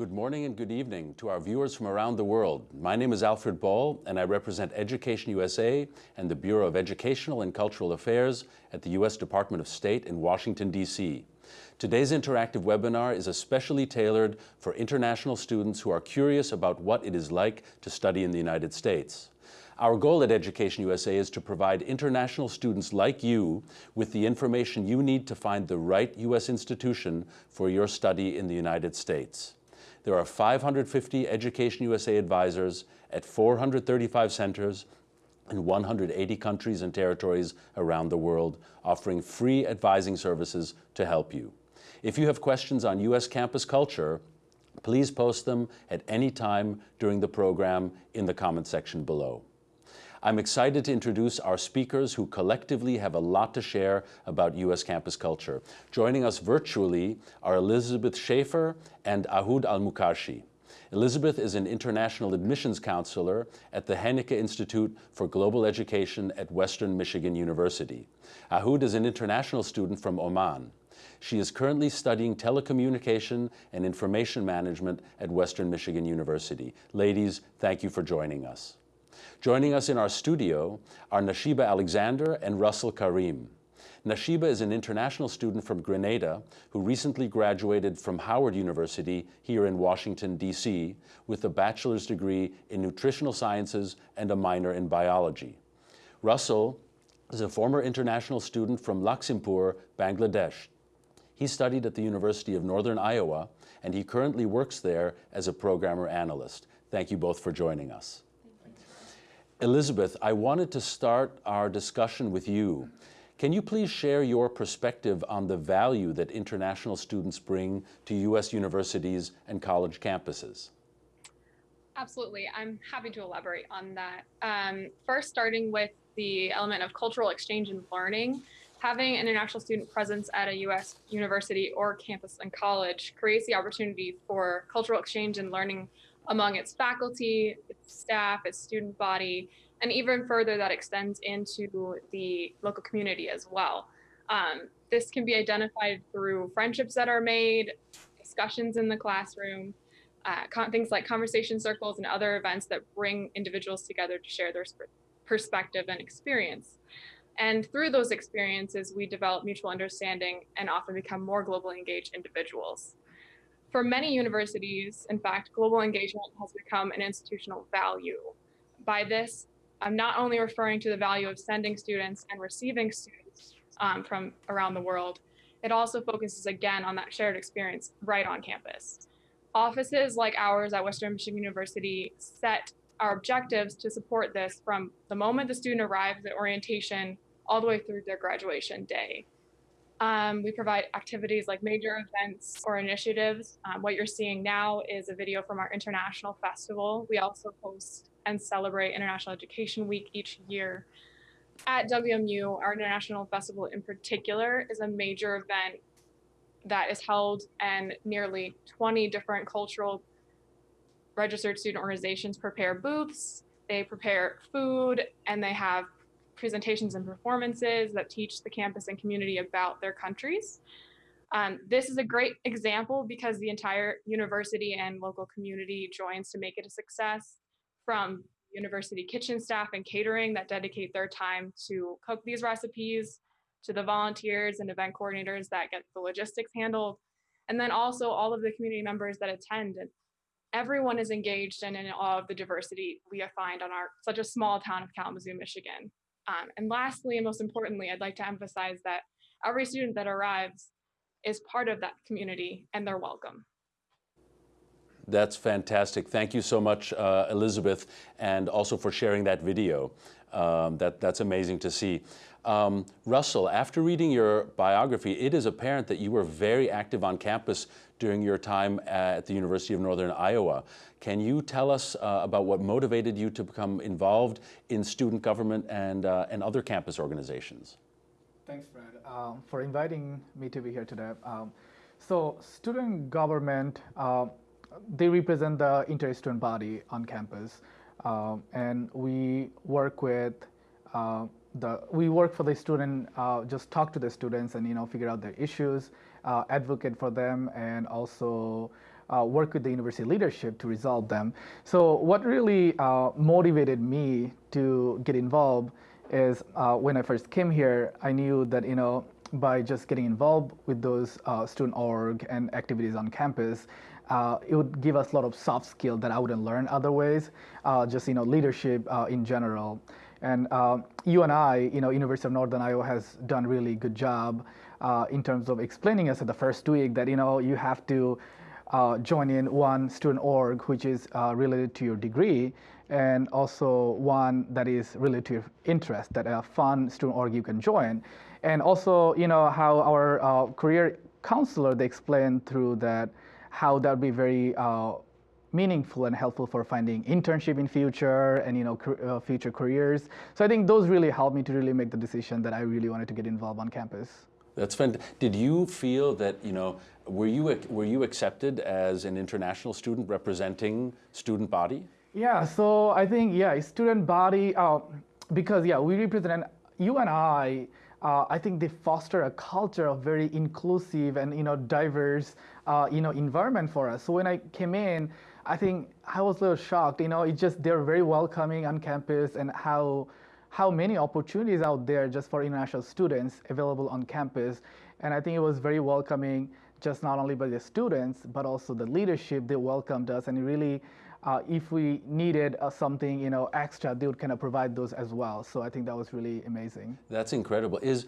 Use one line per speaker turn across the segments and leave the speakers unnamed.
Good morning and good evening to our viewers from around the world. My name is Alfred Ball and I represent Education USA and the Bureau of Educational and Cultural Affairs at the U.S. Department of State in Washington, D.C. Today's interactive webinar is especially tailored for international students who are curious about what it is like to study in the United States. Our goal at Education USA is to provide international students like you with the information you need to find the right U.S. institution for your study in the United States. There are 550 Education USA advisors at 435 centers in 180 countries and territories around the world, offering free advising services to help you. If you have questions on U.S. campus culture, please post them at any time during the program in the comment section below. I'm excited to introduce our speakers who collectively have a lot to share about U.S. campus culture. Joining us virtually are Elizabeth Schaefer and Ahud Al-Mukarshi. Elizabeth is an international admissions counselor at the Haenicke Institute for Global Education at Western Michigan University. Ahud is an international student from Oman. She is currently studying telecommunication and information management at Western Michigan University. Ladies, thank you for joining us. Joining us in our studio are Nashiba Alexander and Russell Karim. Nashiba is an international student from Grenada who recently graduated from Howard University here in Washington, D.C. with a bachelor's degree in nutritional sciences and a minor in biology. Russell is a former international student from Lakshmipur, Bangladesh. He studied at the University of Northern Iowa and he currently works there as a programmer analyst. Thank you both for joining us. Elizabeth, I wanted to start our discussion with you. Can you please share your perspective on the value that international students bring to U.S. universities and college campuses?
Absolutely. I'm happy to elaborate on that. Um, first, starting with the element of cultural exchange and learning, having an international student presence at a U.S. university or campus and college creates the opportunity for cultural exchange and learning among its faculty, its staff, its student body, and even further that extends into the local community as well. Um, this can be identified through friendships that are made, discussions in the classroom, uh, things like conversation circles and other events that bring individuals together to share their perspective and experience. And through those experiences, we develop mutual understanding and often become more globally engaged individuals. For many universities, in fact, global engagement has become an institutional value. By this, I'm not only referring to the value of sending students and receiving students um, from around the world, it also focuses again on that shared experience right on campus. Offices like ours at Western Michigan University set our objectives to support this from the moment the student arrives at orientation all the way through their graduation day. Um, we provide activities like major events or initiatives. Um, what you're seeing now is a video from our international festival. We also host and celebrate International Education Week each year. At WMU, our international festival in particular is a major event that is held and nearly 20 different cultural registered student organizations prepare booths, they prepare food, and they have presentations and performances that teach the campus and community about their countries. Um, this is a great example because the entire university and local community joins to make it a success from university kitchen staff and catering that dedicate their time to cook these recipes, to the volunteers and event coordinators that get the logistics handled, and then also all of the community members that attend. And everyone is engaged and in all of the diversity we find on our such a small town of Kalamazoo, Michigan. Um, and lastly, and most importantly, I'd like to emphasize that every student that arrives is part of that community and they're welcome.
That's fantastic. Thank you so much, uh, Elizabeth, and also for sharing that video. Um, that, that's amazing to see. Um, Russell, after reading your biography, it is apparent that you were very active on campus during your time at the University of Northern Iowa. Can you tell us uh, about what motivated you to become involved in student government and, uh, and other campus organizations?
Thanks, Fred, um, for inviting me to be here today. Um, so student government, uh, they represent the inter-student body on campus. Um, and we work with uh, the, we work for the student, uh, just talk to the students and, you know, figure out their issues, uh, advocate for them, and also uh, work with the university leadership to resolve them. So what really uh, motivated me to get involved is uh, when I first came here, I knew that you know by just getting involved with those uh, student org and activities on campus, uh, it would give us a lot of soft skill that I wouldn't learn other ways, uh, just you know leadership uh, in general. And uh, you and I, you know, University of Northern Iowa has done really good job uh, in terms of explaining us at the first week that you know you have to uh, join in one student org which is uh, related to your degree and also one that is related to your interest that a fun student org you can join. And also you know how our uh, career counselor they explained through that how that would be very uh, meaningful and helpful for finding internship in future and you know uh, future careers so i think those really helped me to really make the decision that i really wanted to get involved on campus
That's fantastic. Did you feel that, you know, were you, were you accepted as an international student representing student body?
Yeah, so I think, yeah, student body, uh, because, yeah, we represent, you and I, uh, I think they foster a culture of very inclusive and, you know, diverse, uh, you know, environment for us. So when I came in, I think I was a little shocked, you know, it's just, they're very welcoming on campus and how, how many opportunities out there just for international students available on campus. And I think it was very welcoming, just not only by the students, but also the leadership. They welcomed us, and really, uh, if we needed uh, something, you know, extra, they would kind of provide those as well. So I think that was really amazing.
That's incredible. Is,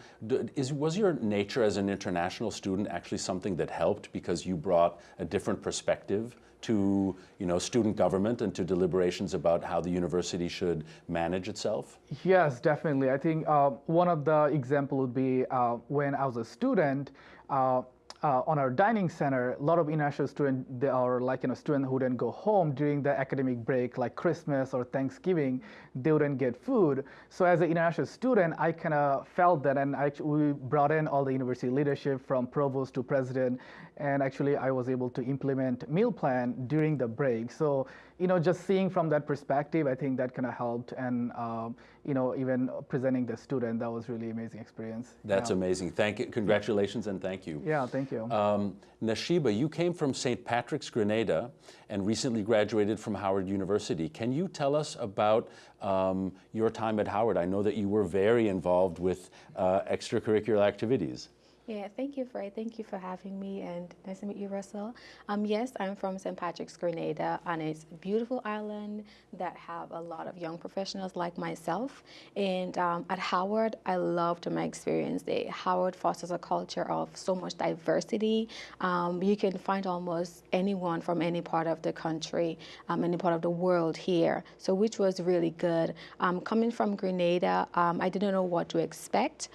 is, was your nature as an international student actually something that helped because you brought a different perspective to you know, student government and to deliberations about how the university should manage itself?
Yes, definitely. I think uh, one of the example would be uh, when I was a student, uh, uh, on our dining center, a lot of international students, they are like, you know, students who didn't go home during the academic break, like Christmas or Thanksgiving, they wouldn't get food. So as an international student, I kind of felt that, and I, we brought in all the university leadership from provost to president, and actually I was able to implement meal plan during the break. So, you know, just seeing from that perspective, I think that kind of helped, and um, you know, even presenting the student, that was really amazing experience.
That's
yeah.
amazing. Thank you. Congratulations and thank you.
Yeah, thank you.
Um, Nashiba, you came from St. Patrick's, Grenada, and recently graduated from Howard University. Can you tell us about um, your time at Howard? I know that you were very involved with uh, extracurricular activities.
Yeah, thank you, Fred. Thank you for having me, and nice to meet you, Russell. Um, yes, I'm from St. Patrick's, Grenada, and it's a beautiful island that have a lot of young professionals like myself. And um, at Howard, I loved my experience there. Howard fosters a culture of so much diversity. Um, you can find almost anyone from any part of the country, um, any part of the world here, so which was really good. Um, coming from Grenada, um, I didn't know what to expect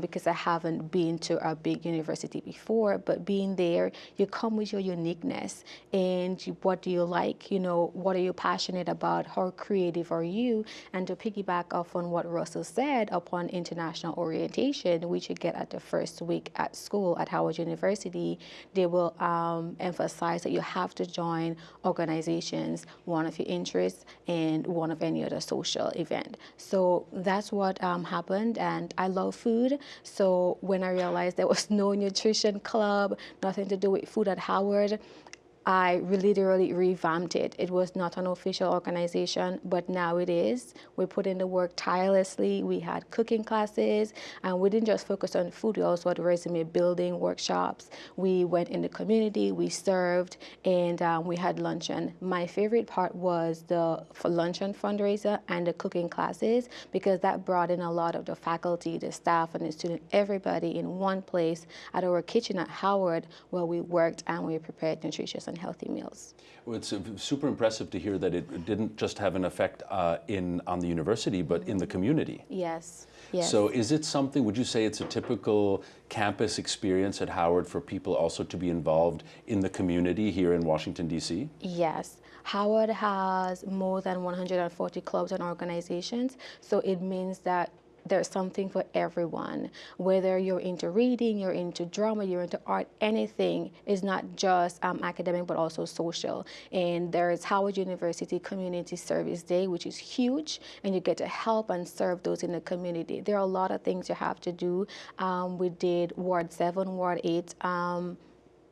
because I haven't been to a big university before, but being there, you come with your uniqueness and what do you like? You know, what are you passionate about? How creative are you? And to piggyback off on what Russell said upon international orientation, which you get at the first week at school at Howard University, they will um, emphasize that you have to join organizations, one of your interests and one of any other social event. So that's what um, happened and I love food. So when I realized there was no nutrition club, nothing to do with food at Howard. I literally revamped it. It was not an official organization, but now it is. We put in the work tirelessly. We had cooking classes, and we didn't just focus on food. We also had resume building workshops. We went in the community, we served, and um, we had luncheon. My favorite part was the luncheon fundraiser and the cooking classes because that brought in a lot of the faculty, the staff, and the student, everybody in one place at our kitchen at Howard where we worked and we prepared nutritious and and healthy meals.
Well, it's super impressive to hear that it didn't just have an effect uh, in on the university, but in the community.
Yes. Yes.
So is it something, would you say it's a typical campus experience at Howard for people also to be involved in the community here in Washington, D.C.?
Yes. Howard has more than 140 clubs and organizations, so it means that there's something for everyone. Whether you're into reading, you're into drama, you're into art, anything is not just um, academic but also social. And there's Howard University Community Service Day, which is huge, and you get to help and serve those in the community. There are a lot of things you have to do. Um, we did Ward 7, Ward 8. Um,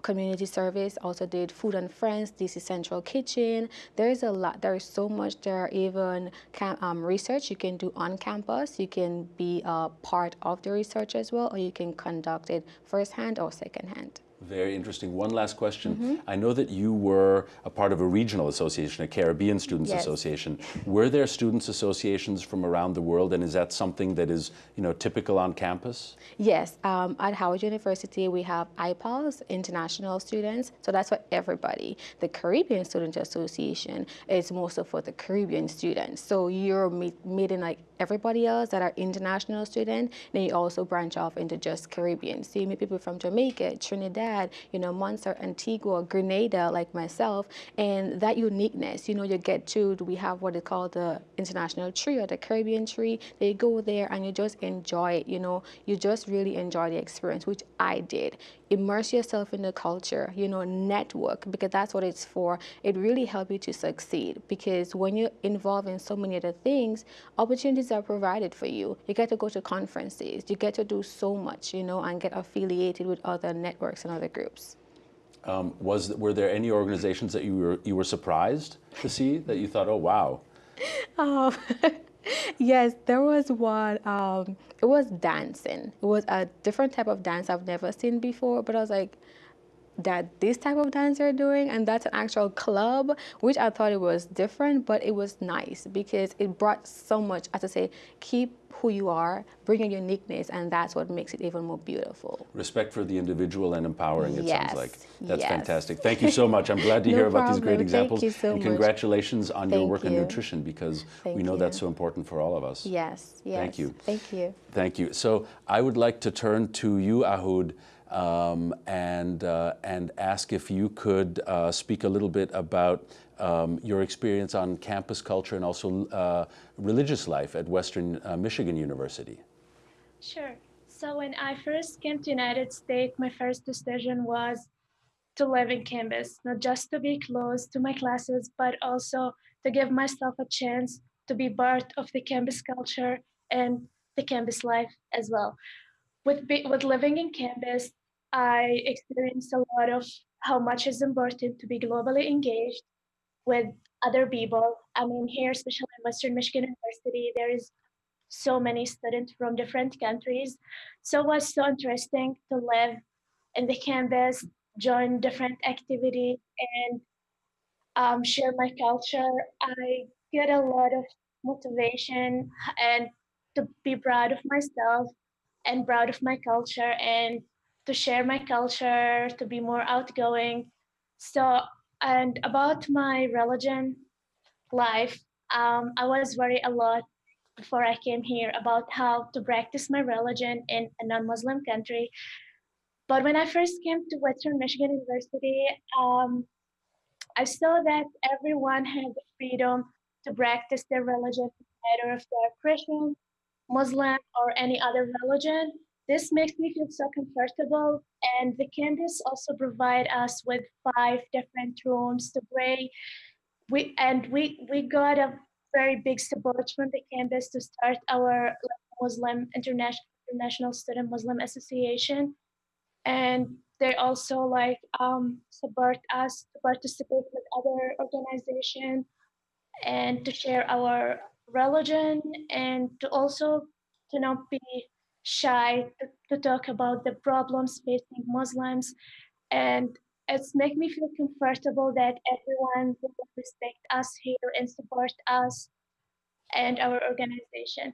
community service, also did Food and Friends, DC Central Kitchen. There's a lot, there is so much there, are even um, research you can do on campus. You can be a part of the research as well, or you can conduct it firsthand or secondhand.
Very interesting. One last question. Mm-hmm. I know that you were a part of a regional association, a Caribbean Students yes. Association. Were there students associations from around the world, and is that something that is, you know, typical on campus?
Yes. Um, at Howard University, we have IPALS, International Students. So that's for everybody. The Caribbean Student Association is mostly for the Caribbean students. So you're meet, meeting like everybody else that are international students. Then you also branch off into just Caribbean. So you meet people from Jamaica, Trinidad you know, Montserrat, Antigua, Grenada, like myself, and that uniqueness, you know, you get to, we have what is called the international tree or the Caribbean tree. They go there and you just enjoy it, you know, you just really enjoy the experience, which I did. Immerse yourself in the culture, you know, network, because that's what it's for. It really helps you to succeed because when you're involved in so many other things, opportunities are provided for you. You get to go to conferences, you get to do so much, you know, and get affiliated with other networks and other groups.
Um, was were there any organizations that you were you were surprised to see that you thought, oh wow?
Um, yes, there was one. Um, it was dancing. It was a different type of dance I've never seen before, but I was like, that this type of dance they're doing and that's an actual club which i thought it was different but it was nice because it brought so much as i say keep who you are bring your uniqueness and that's what makes it even more beautiful
respect for the individual and empowering it
yes.
sounds like that's yes. fantastic thank you so much i'm glad to
no
hear about
problem.
these great examples
Thank you so
and
much.
congratulations on
Thank
your work
you.
in nutrition because
Thank
we know
you.
that's so important for all of us
yes yes
thank you
thank you
thank you so i would like to turn to you ahud um, and, uh, and ask if you could uh, speak a little bit about um, your experience on campus culture and also uh, religious life at Western uh, Michigan University.
Sure. So when I first came to United States, my first decision was to live in campus, not just to be close to my classes, but also to give myself a chance to be part of the campus culture and the campus life as well with with living in campus, I experienced a lot of how much is important to be globally engaged with other people. I mean, here, especially in Western Michigan University, there is so many students from different countries. So it was so interesting to live in the campus, join different activities, and um, share my culture. I get a lot of motivation and to be proud of myself and proud of my culture and to share my culture, to be more outgoing. So, and about my religion life, um, I was worried a lot before I came here about how to practice my religion in a non Muslim country. But when I first came to Western Michigan University, um, I saw that everyone had the freedom to practice their religion, whether if they're Christian, Muslim, or any other religion. This makes me feel so comfortable. And the campus also provide us with five different rooms to pray. We and we we got a very big support from the campus to start our Muslim International International Student Muslim Association. And they also like um, support us to participate with other organizations and to share our religion and to also to not be shy to, to talk about the problems facing Muslims. And it's make me feel comfortable that everyone will respect us here and support us and our organization.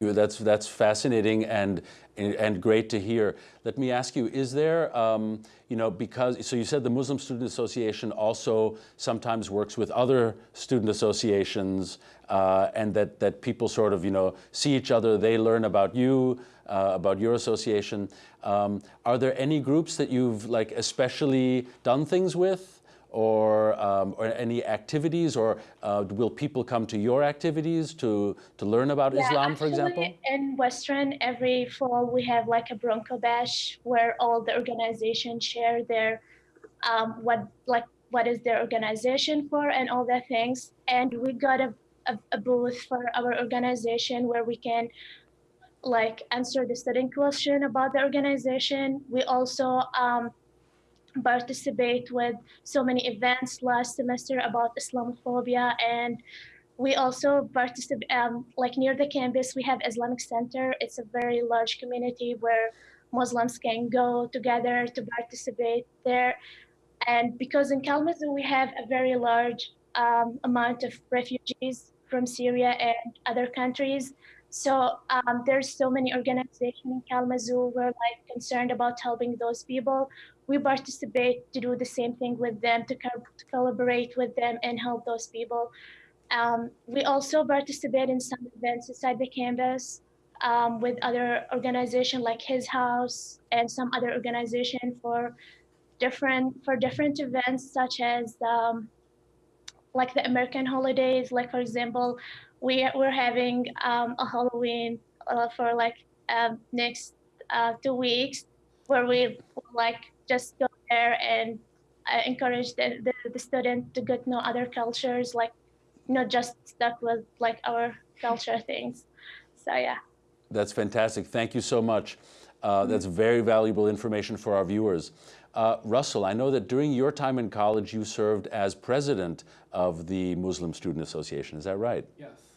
That's that's fascinating and and great to hear. Let me ask you: Is there, um, you know, because so you said the Muslim Student Association also sometimes works with other student associations, uh, and that that people sort of you know see each other. They learn about you, uh, about your association. Um, are there any groups that you've like especially done things with? Or, um, or any activities, or uh, will people come to your activities to, to learn about
yeah,
Islam, for example?
In Western, every fall we have like a Bronco Bash where all the organizations share their um, what like what is their organization for and all the things. And we got a, a, a booth for our organization where we can like answer the student question about the organization. We also um, participate with so many events last semester about Islamophobia and we also participate um, like near the campus we have Islamic Center. It's a very large community where Muslims can go together to participate there. And because in Kalamazoo we have a very large um, amount of refugees from Syria and other countries. So um, there's so many organizations in Kalamazoo who are like concerned about helping those people. We participate to do the same thing with them, to, co to collaborate with them and help those people. Um, we also participate in some events inside the campus um, with other organizations like His House and some other organization for different for different events such as um, like the American holidays. Like for example, we we're having um, a Halloween uh, for like uh, next uh, two weeks where we like just go there and uh, encourage the, the, the student to get to know other cultures, like not just stuck with like our culture things. So yeah.
That's fantastic. Thank you so much. Uh, that's very valuable information for our viewers. Uh, Russell, I know that during your time in college, you served as president of the Muslim Student Association. Is that right?
Yes.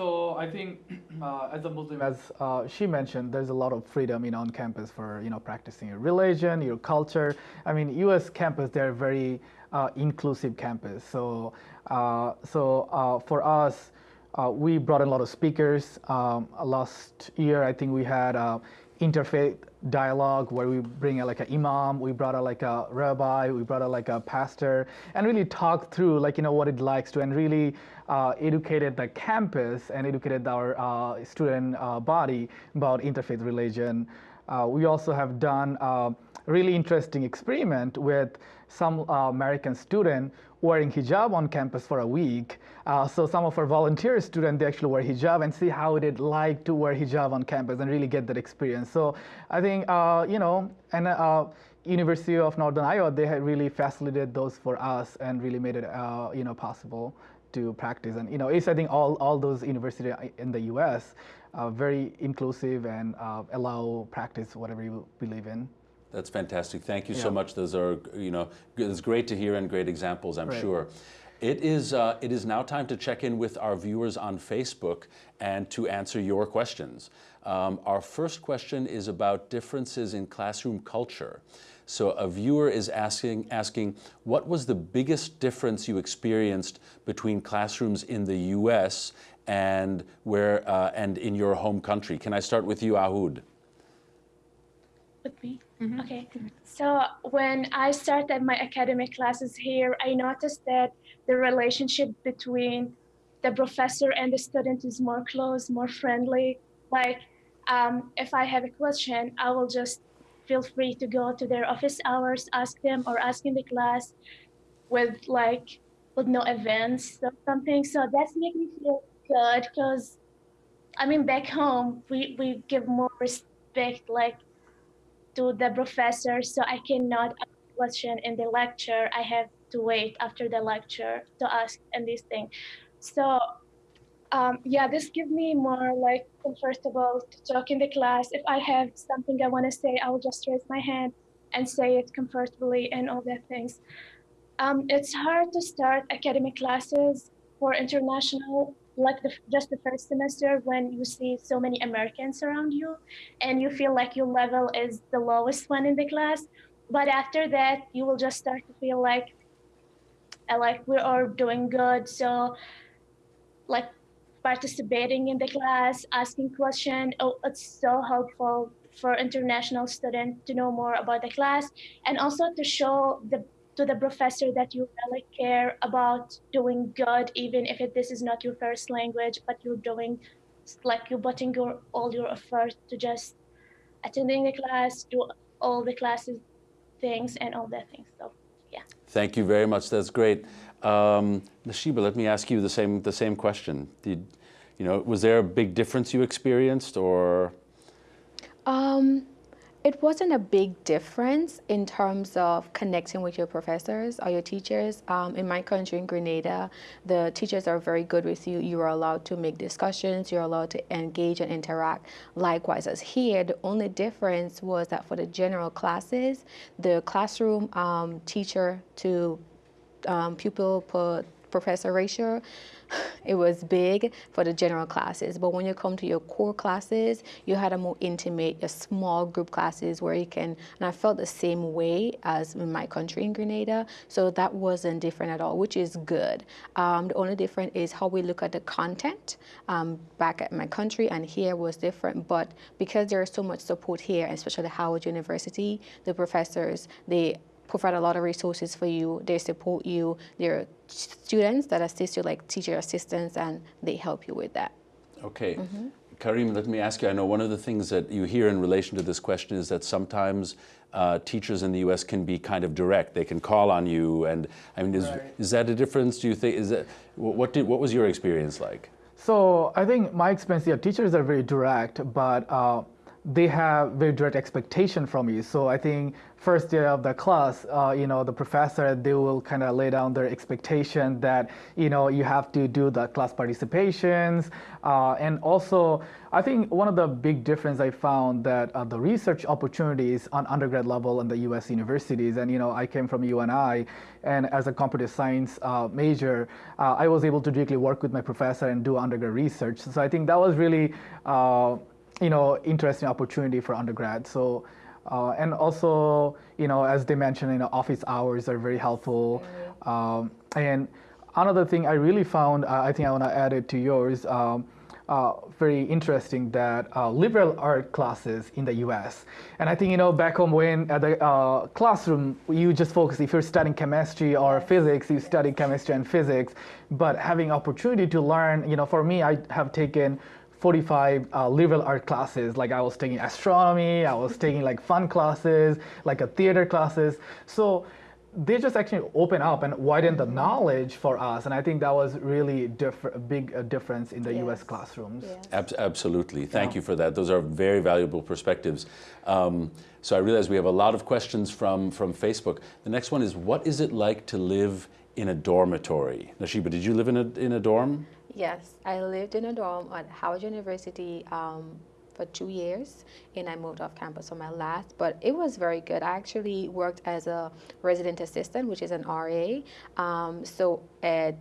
So I think uh, as a Muslim, as uh, she mentioned, there's a lot of freedom know, on campus for you know practicing your religion, your culture. I mean, U.S. campus, they're very uh, inclusive campus. So, uh, so uh, for us, uh, we brought in a lot of speakers. Um, last year, I think we had interfaith dialogue where we bring a, like an imam, we brought a like a rabbi, we brought a like a pastor, and really talk through like you know what it likes to, and really uh, educated the campus and educated our uh, student uh, body about interfaith religion. Uh, we also have done a really interesting experiment with some uh, American student wearing hijab on campus for a week. Uh, so some of our volunteer students, they actually wear hijab and see how it like to wear hijab on campus and really get that experience. So I think, uh, you know, and uh, University of Northern Iowa, they had really facilitated those for us and really made it, uh, you know, possible to practice. And, you know, it's, I think, all, all those universities in the U.S. are very inclusive and uh, allow practice whatever you believe in.
That's fantastic. Thank you
Yeah.
so much. Those are, you know, it's great to hear and great examples, I'm
Right.
sure. It is, uh, it is now time to check in with our viewers on Facebook and to answer your questions. Um, our first question is about differences in classroom culture. So a viewer is asking, asking, what was the biggest difference you experienced between classrooms in the U.S. and where uh, and in your home country? Can I start with you, Ahud?
with me? Okay. So when I started my academic classes here, I noticed that the relationship between the professor and the student is more close, more friendly. Like, um, if I have a question, I will just feel free to go to their office hours, ask them, or ask in the class with like with no events or something. So that's make me feel good because I mean back home we we give more respect like to the professor so I cannot ask question in the lecture. I have to wait after the lecture to ask and this thing. So um, yeah, this gives me more like comfortable to talk in the class. If I have something I want to say, I will just raise my hand and say it comfortably and all that things. Um, it's hard to start academic classes for international like the, just the first semester when you see so many Americans around you and you feel like your level is the lowest one in the class. But after that, you will just start to feel like, uh, like we're doing good. So, like participating in the class, asking questions, oh, it's so helpful for international students to know more about the class and also to show the to the professor that you really care about doing good, even if it, this is not your first language, but you're doing like you're putting your all your effort to just attending the class, do all the classes things and all that things. So yeah.
Thank you very much. That's great. Um, Nashiba, let me ask you the same the same question. Did you know was there a big difference you experienced, or
Um, it wasn't a big difference in terms of connecting with your professors or your teachers. Um, in my country, in Grenada, the teachers are very good with you. You are allowed to make discussions, you're allowed to engage and interact. Likewise, as here, the only difference was that for the general classes, the classroom um, teacher to um, pupil per professor ratio it was big for the general classes. But when you come to your core classes, you had a more intimate, a small group classes where you can, and I felt the same way as in my country in Grenada. So that wasn't different at all, which is good. Um, the only difference is how we look at the content um, back at my country and here was different. But because there is so much support here, especially Howard University, the professors, they provide a lot of resources for you. They support you. There are students that assist you, like teacher assistants, and they help you with that.
Okay. Karim, let me ask you, I know one of the things that you hear in relation to this question is that sometimes uh, teachers in the U.S. can be kind of direct. They can call on you, and I mean, is,
Right.
is that a difference? Do you think? Is that what did what was your experience like?
So I think my experience, yeah, teachers are very direct, but uh, they have very direct expectation from you. So I think first day of the class, uh, you know, the professor they will kind of lay down their expectation that you know you have to do the class participations, uh, and also I think one of the big difference I found that uh, the research opportunities on undergrad level in the U.S. universities, and you know, I came from UNI, and as a computer science uh, major, uh, I was able to directly work with my professor and do undergrad research. So I think that was really, uh, you know, interesting opportunity for undergrad. So. Uh, and also, you know, as they mentioned, you know, office hours are very helpful. Um, and another thing I really found, uh, I think I want to add it to yours. Um, uh, very interesting that uh, liberal art classes in the U.S. And I think you know back home when at the uh, classroom you just focus if you're studying chemistry or physics you study chemistry and physics, but having opportunity to learn you know for me I have taken 45 uh, liberal art classes. Like I was taking astronomy, I was taking like fun classes, like a theater classes. So they just actually open up and widen the knowledge for us, and I think that was really diff- a big uh, difference in the U.S. Classrooms.
Yes.
Ab- absolutely. Thank
Yeah.
you for that. Those are very valuable perspectives. Um, so I realize we have a lot of questions from, from Facebook. The next one is What is it like to live in a dormitory? Nashiba, did you live in a, in a dorm?
Yes, I lived in a dorm at Howard University um, for two years, and I moved off campus for my last. But it was very good. I actually worked as a resident assistant, which is an RA. Um, so at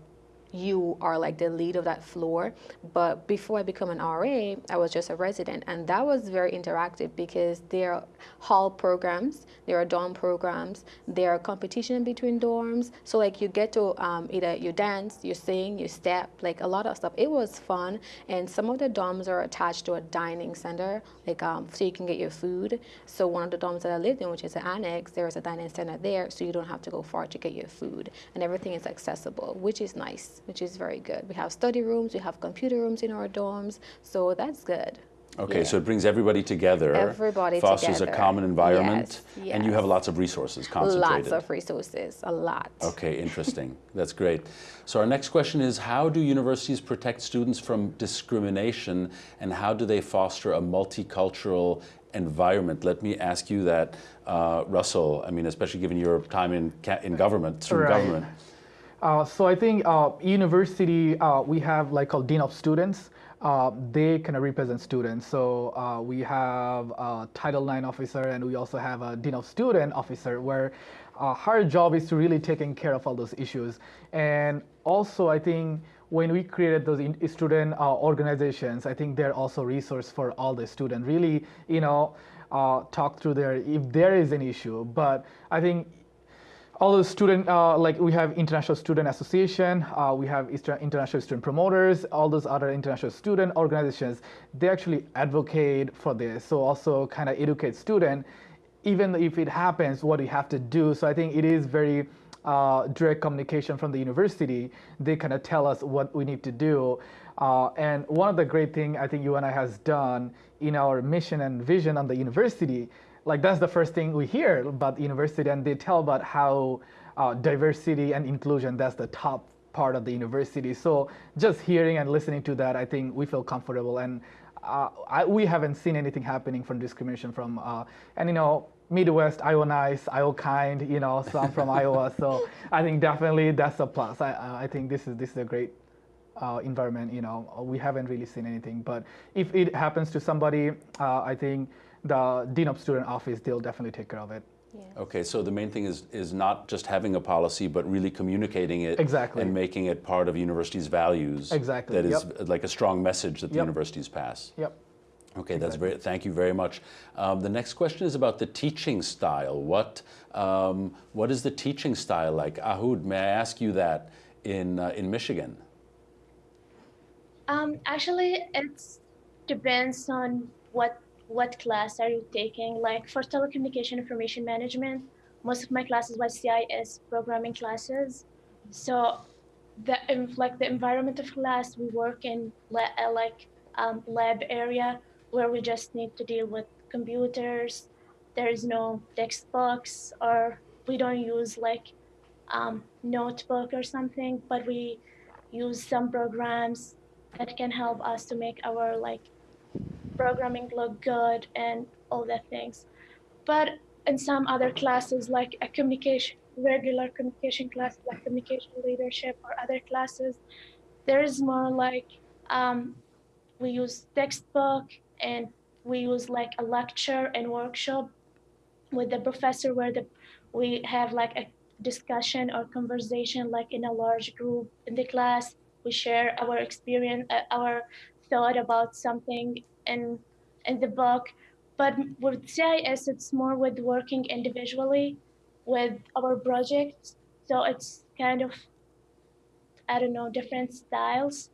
you are like the lead of that floor. But before I become an RA, I was just a resident, and that was very interactive because there are hall programs, there are dorm programs, there are competition between dorms. So like you get to um, either you dance, you sing, you step, like a lot of stuff. It was fun, and some of the dorms are attached to a dining center, like um, so you can get your food. So one of the dorms that I lived in, which is an annex, there is a dining center there, so you don't have to go far to get your food, and everything is accessible, which is nice, which is very good. We have study rooms, we have computer rooms in our dorms, so that's good.
Okay,
Yeah.
so it brings everybody together.
Everybody
fosters
together.
a common environment,
Yes,
and you have lots of resources concentrated.
Lots of resources, a lot.
Okay, interesting. That's great. So our next question is how do universities protect students from discrimination and how do they foster a multicultural environment? Let me ask you that, uh, Russell, I mean, especially given your time in, in government, student
Right.
government.
Uh, so I think uh, university uh, we have like called dean of students. Uh, they kind of represent students. So uh, we have a Title IX officer and we also have a dean of student officer where uh, her job is to really taking care of all those issues. And also I think when we created those student organizations, I think they're also resource for all the students. Really, you know, talk through there if there is an issue. But I think all the student uh, like we have international student association uh, we have international student promoters all those other international student organizations they actually advocate for this so also kind of educate student even if it happens what you have to do. So i think it is very uh, direct communication from the university. They kind of tell us what we need to do. Uh, and one of the great thing i think UNI has done in our mission and vision on the university like that's the first thing we hear about the university and they tell about how uh, diversity and inclusion that's the top part of the university so just hearing and listening to that i think we feel comfortable and uh, I, we haven't seen anything happening from discrimination from, uh, and you know, Midwest, Iowa nice, Iowa kind, you know, so I'm from Iowa, so I think definitely that's a plus. I, I think this is this is a great uh, environment. You know, we haven't really seen anything, but if it happens to somebody, uh, I think the dean of student office they'll definitely take care of it.
Yes.
Okay, so the main thing is, is not just having a policy, but really communicating it
Exactly.
and making it part of university's values.
Exactly,
That is
yep.
like a strong message that the
Yep.
universities pass.
Yep.
Okay, that's very, thank you very much. Um, the next question is about the teaching style. What, um, what is the teaching style like? Ahud, may I ask you that in, uh, in Michigan?
Um, actually, it depends on what what class are you taking. Like for telecommunication information management, most of my classes were CIS programming classes. So the like the environment of class, we work in la- uh, like um, lab area where we just need to deal with computers. There is no textbooks, or we don't use like um, notebook or something, but we use some programs that can help us to make our like programming look good and all that things. But in some other classes, like a communication, regular communication class, like communication leadership or other classes, there is more like um, we use textbook and we use like a lecture and workshop with the professor where the we have like a discussion or conversation like in a large group in the class we share our experience uh, our thought about something in in the book but with cis it's more with working individually with our projects so it's kind of i don't know different styles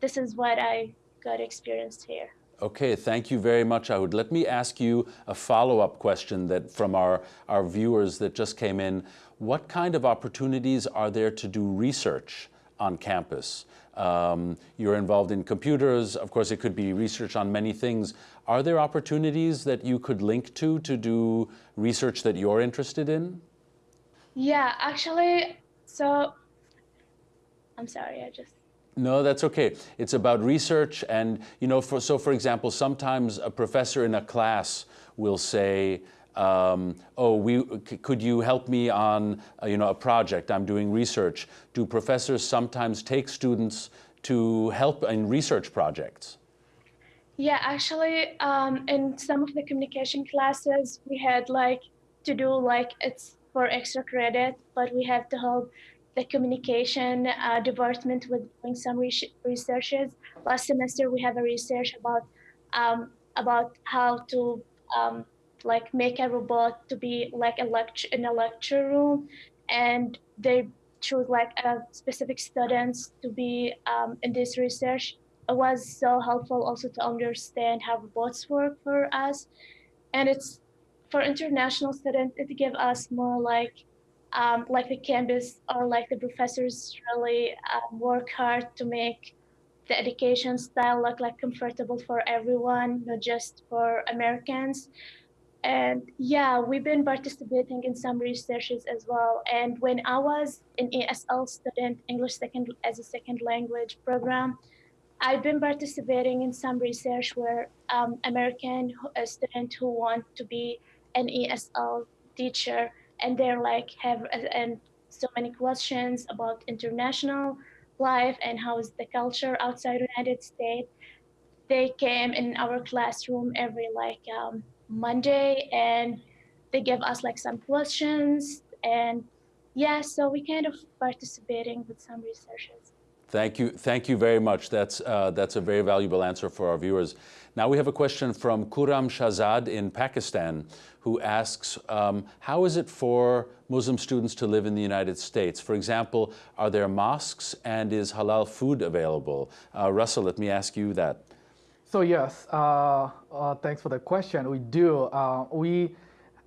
this is what i got experienced here
Okay, thank you very much, Ahud. Let me ask you a follow-up question that from our, our viewers that just came in. What kind of opportunities are there to do research on campus? Um, you're involved in computers. Of course, it could be research on many things. Are there opportunities that you could link to to do research that you're interested in?
yeah actually so i'm sorry i just
No, that's okay. It's about research and, you know, for, so for example, sometimes a professor in a class will say, um, oh, we, could you help me on, uh, you know, a project? I'm doing research. Do professors sometimes take students to help in research projects?
Yeah, actually, um, in some of the communication classes, we had like to do like it's for extra credit, but we have to help the communication uh, department with doing some res- researches. Last semester, we have a research about um, about how to um, like make a robot to be like a lecture in a lecture room, and they choose like a specific students to be um, in this research. It was so helpful also to understand how robots work for us. And it's for international students it gave us more like um, like the campus or like the professors really um, work hard to make the education style look like comfortable for everyone not just for americans and yeah we've been participating in some researches as well and when i was an esl student english second as a second language program I've been participating in some research where um, American students who want to be an ESL teacher and they're like have and so many questions about international life and how is the culture outside United States. They came in our classroom every like um, Monday and they give us like some questions and yeah, so we kind of participating with some researches.
Thank you, thank you very much. That's, uh, that's a very valuable answer for our viewers. Now we have a question from Khurram Shahzad in Pakistan who asks, um, how is it for Muslim students to live in the United States? For example, are there mosques and is halal food available? Uh, Russell, let me ask you that.
So yes, uh, uh, thanks for the question. We do. Uh, we,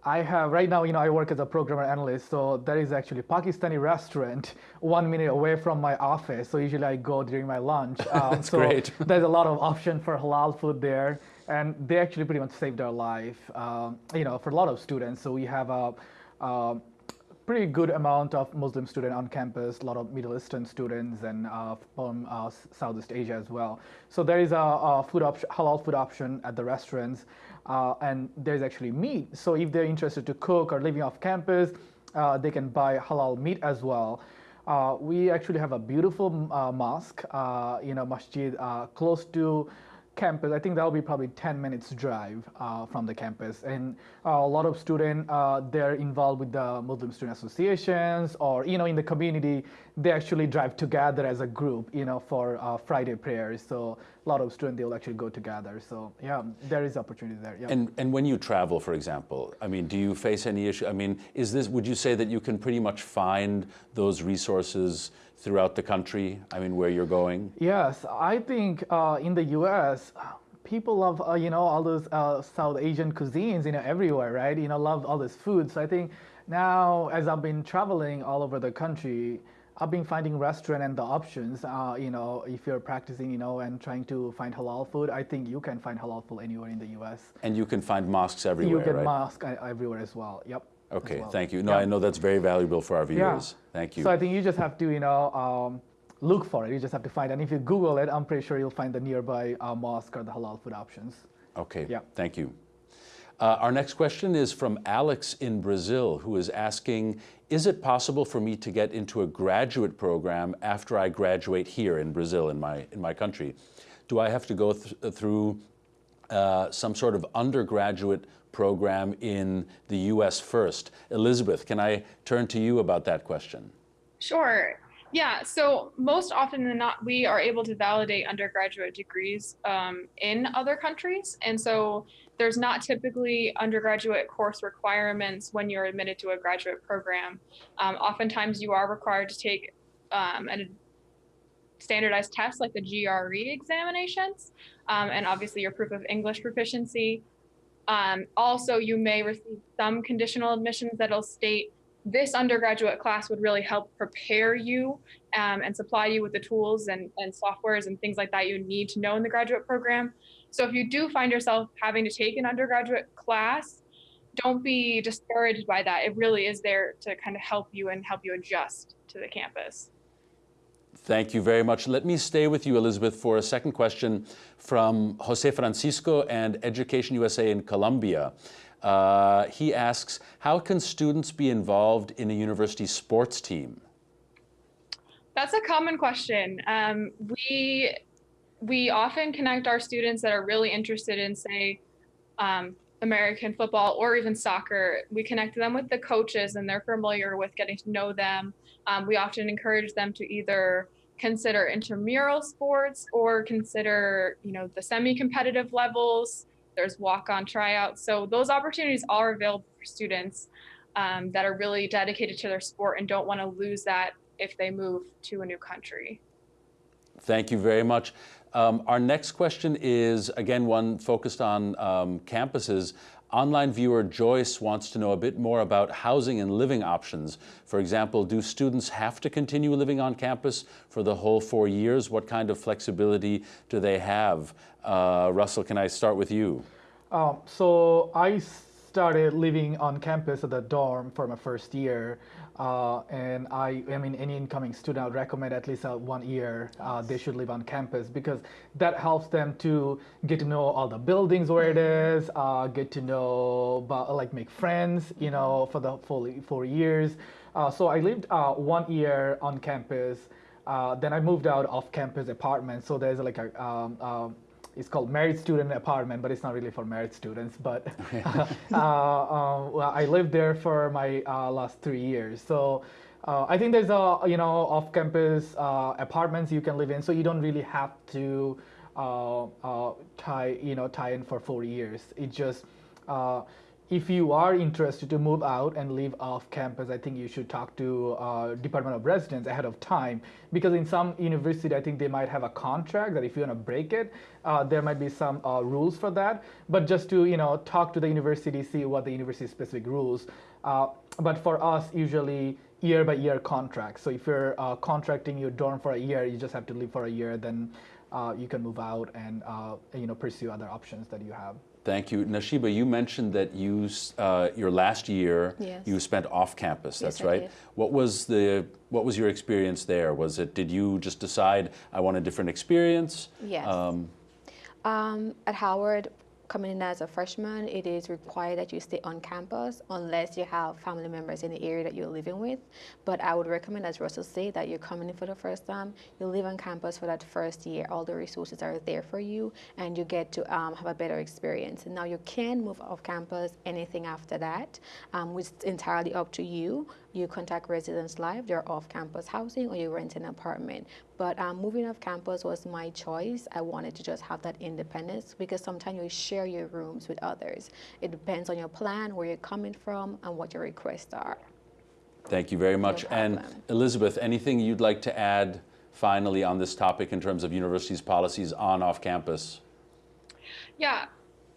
I have right now. You know, I work as a programmer analyst. So there is actually Pakistani restaurant one minute away from my office. So usually I go during my lunch. Um,
That's
so
great.
there's a lot of option for halal food there, and they actually pretty much saved our life. Um, you know, for a lot of students. So we have a. Um, pretty good amount of Muslim students on campus, a lot of Middle Eastern students, and uh, from uh, Southeast Asia as well. So there is a, a food halal food option at the restaurants, uh, and there's actually meat. So if they're interested to cook or living off campus, uh, they can buy halal meat as well. Uh, we actually have a beautiful uh, mosque, you know, masjid close to campus, I think that'll be probably 10 minutes drive uh, from the campus. And uh, a lot of students, uh, they're involved with the Muslim student associations or, you know, in the community, they actually drive together as a group, you know, for uh, Friday prayers. So a lot of students, they'll actually go together. So yeah, there is opportunity there. Yeah.
And, and when you travel, for example, I mean, do you face any issue? I mean, is this, would you say that you can pretty much find those resources throughout the country? I mean, where you're going?
Yes, I think uh, in the U.S., people love uh, you know all those uh, South Asian cuisines, you know, everywhere, right? You know, love all this food. So I think now, as I've been traveling all over the country, I've been finding restaurant and the options. Uh, you know, if you're practicing, you know, and trying to find halal food, I think you can find halal food anywhere in the U.S.
And you can find mosques everywhere.
You get
right?
mosques uh, everywhere as well. Yep.
Okay,
well.
thank you. No,
Yeah.
I know that's very valuable for our viewers. Thank you.
So I think you just have to, you know, um, look for it. You just have to find, it. and if you Google it, I'm pretty sure you'll find the nearby uh, mosque or the halal food options.
Okay,
Yeah.
thank you. Uh, our next question is from Alex in Brazil, who is asking, is it possible for me to get into a graduate program after I graduate here in Brazil, in my, in my country? Do I have to go th through uh, some sort of undergraduate program in the US first? Elizabeth, can I turn to you about that question?
Sure. Yeah, so most often than not, we are able to validate undergraduate degrees um, in other countries. And so there's not typically undergraduate course requirements when you're admitted to a graduate program. Um, oftentimes, you are required to take um, a standardized test like the GRE examinations, um, and obviously your proof of English proficiency. Um, also, you may receive some conditional admissions that'll state this undergraduate class would really help prepare you um, and supply you with the tools and, and softwares and things like that you need to know in the graduate program. So if you do find yourself having to take an undergraduate class, don't be discouraged by that. It really is there to kind of help you and help you adjust to the campus.
Thank you very much. Let me stay with you, Elizabeth, for a second question from Jose Francisco and Education USA in Colombia. Uh, he asks, how can students be involved in a university sports team?
That's a common question. Um, we we often connect our students that are really interested in, say, um, American football or even soccer. We connect them with the coaches, and they're familiar with getting to know them. Um, we often encourage them to either consider intramural sports or consider, you know, the semi-competitive levels. There's walk-on tryouts. So those opportunities are available for students um, that are really dedicated to their sport and don't want to lose that if they move to a new country.
Thank you very much. Um, our next question is, again, one focused on um, campuses. Online viewer Joyce wants to know a bit more about housing and living options. For example, do students have to continue living on campus for the whole four years? What kind of flexibility do they have? Uh, Russell, can I start with you?
Um, so I started living on campus at the dorm for my first year. Uh, and I, I mean, any incoming student, I would recommend at least uh, one year uh, they should live on campus because that helps them to get to know all the buildings where it is, uh, get to know, about, like make friends, you know, for the full four years. Uh, so I lived uh, one year on campus. then I moved out off campus apartment. So there's like a um, um, it's called married student apartment, but it's not really for married students. But uh, uh, well, I lived there for my uh, last three years. So uh, I think there's a you know off-campus uh, apartments you can live in, so you don't really have to uh, tie you know tie in for four years. It just if you are interested to move out and live off campus, I think you should talk to uh, Department of Residence ahead of time because in some university, I think they might have a contract that if you want to break it, uh, there might be some uh, rules for that. But just to you know talk to the university, see what the university specific rules. Uh, but for us, usually year by year contracts. So if you're uh, contracting your dorm for a year, you just have to live for a year, then uh, you can move out and you know pursue other options that you have.
Thank you. Nashiba, you mentioned that you, uh, your last year,
Yes.
you spent off campus, that's
I
right? What was the, what was your experience there? Was it, did you just decide, I want a different experience?
Yes.
Um,
Um, at Howard, coming in as a freshman, it is required that you stay on campus unless you have family members in the area that you're living with. But I would recommend, as Russell said, that you're coming in for the first time, you live on campus for that first year. All the resources are there for you, and you get to um, have a better experience. Now you can move off campus anything after that, um, which is entirely up to you. You contact Residence Life, they're off campus housing, or you rent an apartment. But um, moving off campus was my choice. I wanted to just have that independence because sometimes you share your rooms with others. It depends on your plan, where you're coming from, and what your requests are.
Thank you very much. And. Elizabeth, anything you'd like to add finally on this topic in terms of universities' policies on off campus?
Yeah,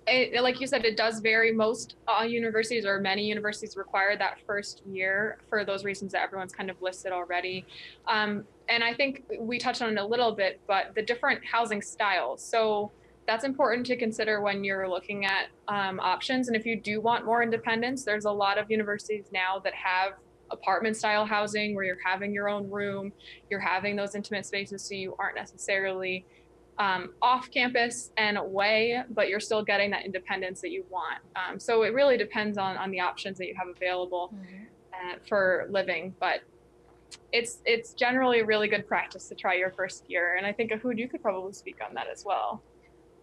it, like you said, it does vary. Most uh, universities or many universities require that first year for those reasons that everyone's kind of listed already. Um, and I think we touched on it a little bit, but the different housing styles. So that's important to consider when you're looking at um, options. And if you do want more independence, there's a lot of universities now that have apartment style housing where you're having your own room, you're having those intimate spaces so you aren't necessarily um, off campus and away, but you're still getting that independence that you want. Um, so it really depends on, on the options that you have available uh, for living, but it's it's generally a really good practice to try your first year. And I think Ahood, you could probably speak on that as well.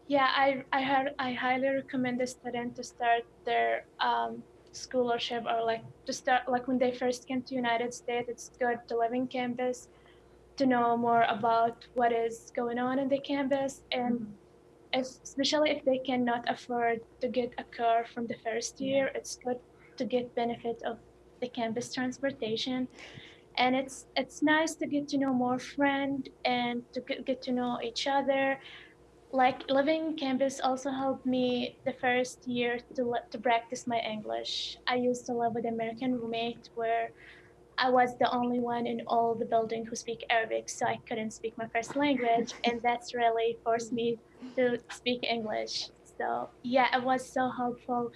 Yeah, I I had I highly recommend the student to start their um, scholarship or like to start like when they first came to United States. It's good to live in campus, to know more about what is going on in the campus, and mm-hmm. if, especially if they cannot afford to get a car from the first year, it's good to get benefit of the campus transportation. And it's it's nice to get to know more friend and to get, get to know each other like living campus also helped me the first year to to practice my English. I used to live with an American roommate where I was the only one in all the building who speak Arabic, so I couldn't speak my first language, and that's really forced me to speak English. So yeah, it was so helpful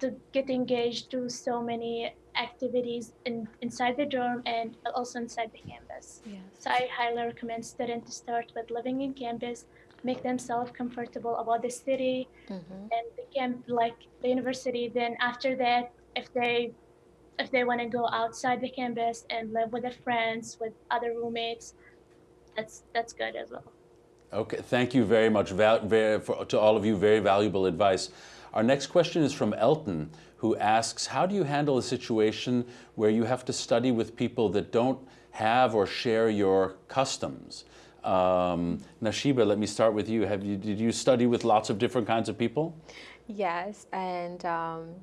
to get engaged to so many activities in, inside the dorm and also inside the campus.
Yes.
So I highly recommend students to start with living in campus, make themselves comfortable about the city
Mhm.
and the camp, like the university. Then after that, if they if they want to go outside the campus and live with their friends, with other roommates, that's that's good as well.
Okay, thank you very much val- very, for, to all of you. Very valuable advice. Our next question is from Elton, who asks, "How do you handle a situation where you have to study with people that don't have or share your customs?" Um, Nashiba, let me start with you. Have you did you study with lots of different kinds of people?
Yes, and um,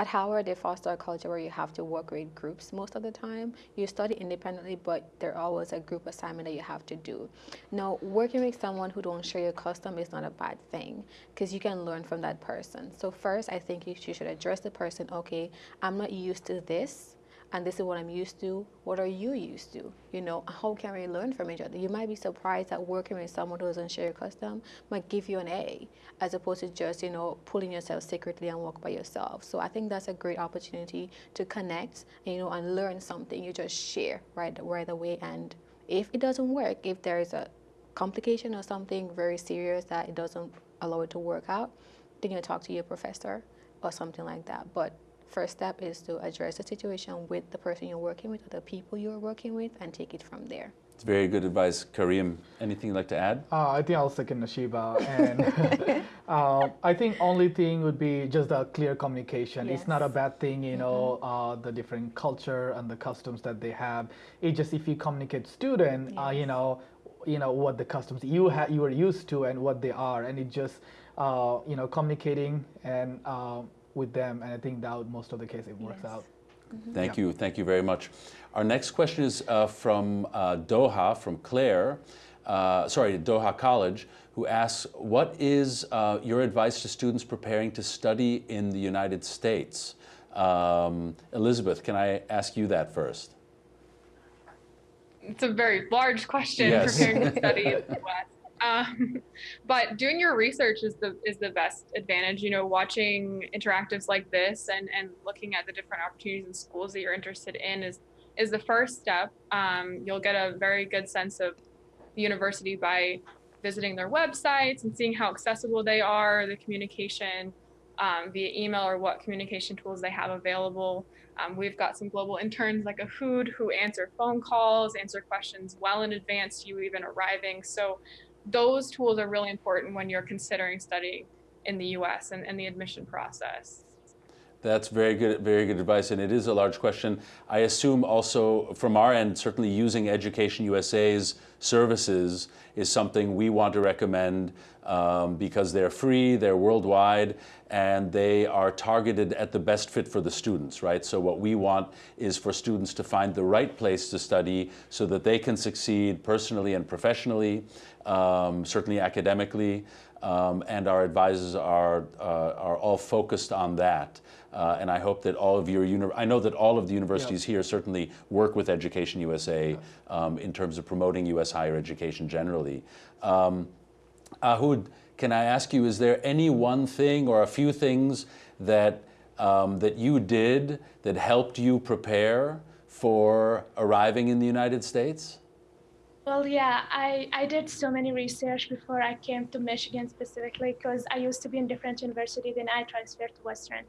at Howard, they foster a culture where you have to work with groups most of the time. You study independently, but there always a group assignment that you have to do. Now, working with someone who don't share your custom is not a bad thing because you can learn from that person. So first, I think you should address the person. Okay, I'm not used to this and this is what I'm used to. What are you used to? You know, how can we learn from each other? You might be surprised that working with someone who doesn't share your custom might give you an A, as opposed to just, you know, pulling yourself secretly and walk by yourself. So I think that's a great opportunity to connect, you know, and learn something. You just share right, right away. And if it doesn't work, if there is a complication or something very serious that it doesn't allow it to work out, then you talk to your professor or something like that. But first step is to address the situation with the person you're working with or the people you're working with and take it from there.
It's very good advice. Kareem, anything you'd like to add?
Uh, I think I'll second Nashiba, and um, I think only thing would be just a clear communication. It's not a bad thing, you know, uh, the different culture and the customs that they have. It just if you communicate student, uh, you know, you know what the customs you ha- you are used to and what they are, and it just uh, you know communicating and uh, with them, and I think that would, most of the case it works
Yes.
out.
Thank you. Thank you very much. Our next question is uh, from uh, Doha, from Claire, uh, sorry, Doha College, who asks, what is uh, your advice to students preparing to study in the United States? Um, Elizabeth, can I ask you that first?
It's a very large question
Yes.
preparing to study in the West. Um, but doing your research is the is the best advantage. You know, watching interactives like this and and looking at the different opportunities and schools that you're interested in is is the first step. Um, you'll get a very good sense of the university by visiting their websites and seeing how accessible they are, the communication um, via email or what communication tools they have available. Um, we've got some global interns like Ahood who answer phone calls, answer questions well in advance to you even arriving. So those tools are really important when you're considering studying in the US and, and the admission process.
That's very good, very good advice, and it is a large question. I assume also from our end, certainly using Education USA's services is something we want to recommend um, because they're free, they're worldwide, and they are targeted at the best fit for the students, right? So what we want is for students to find the right place to study so that they can succeed personally and professionally, um, certainly academically, um, and our advisors are, uh, are all focused on that. Uh, and I hope that all of your, I know that all of the universities here certainly work with Education USA um, in terms of promoting U.S. higher education generally. Um, Ahood, can I ask you, is there any one thing or a few things that, um, that you did that helped you prepare for arriving in the United States?
Well, yeah, I, I did so many research before I came to Michigan specifically because I used to be in different university, then I transferred to Western.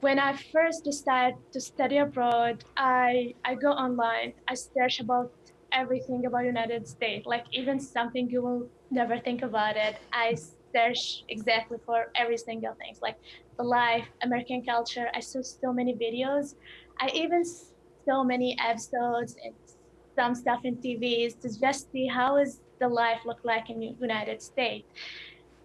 When I first decided to study abroad, I, I go online, I search about everything about United States, like even something you will never think about it. I search exactly for every single thing, like the life, American culture. I saw so many videos. I even so many episodes and some stuff in TVs to just see how is the life look like in United States.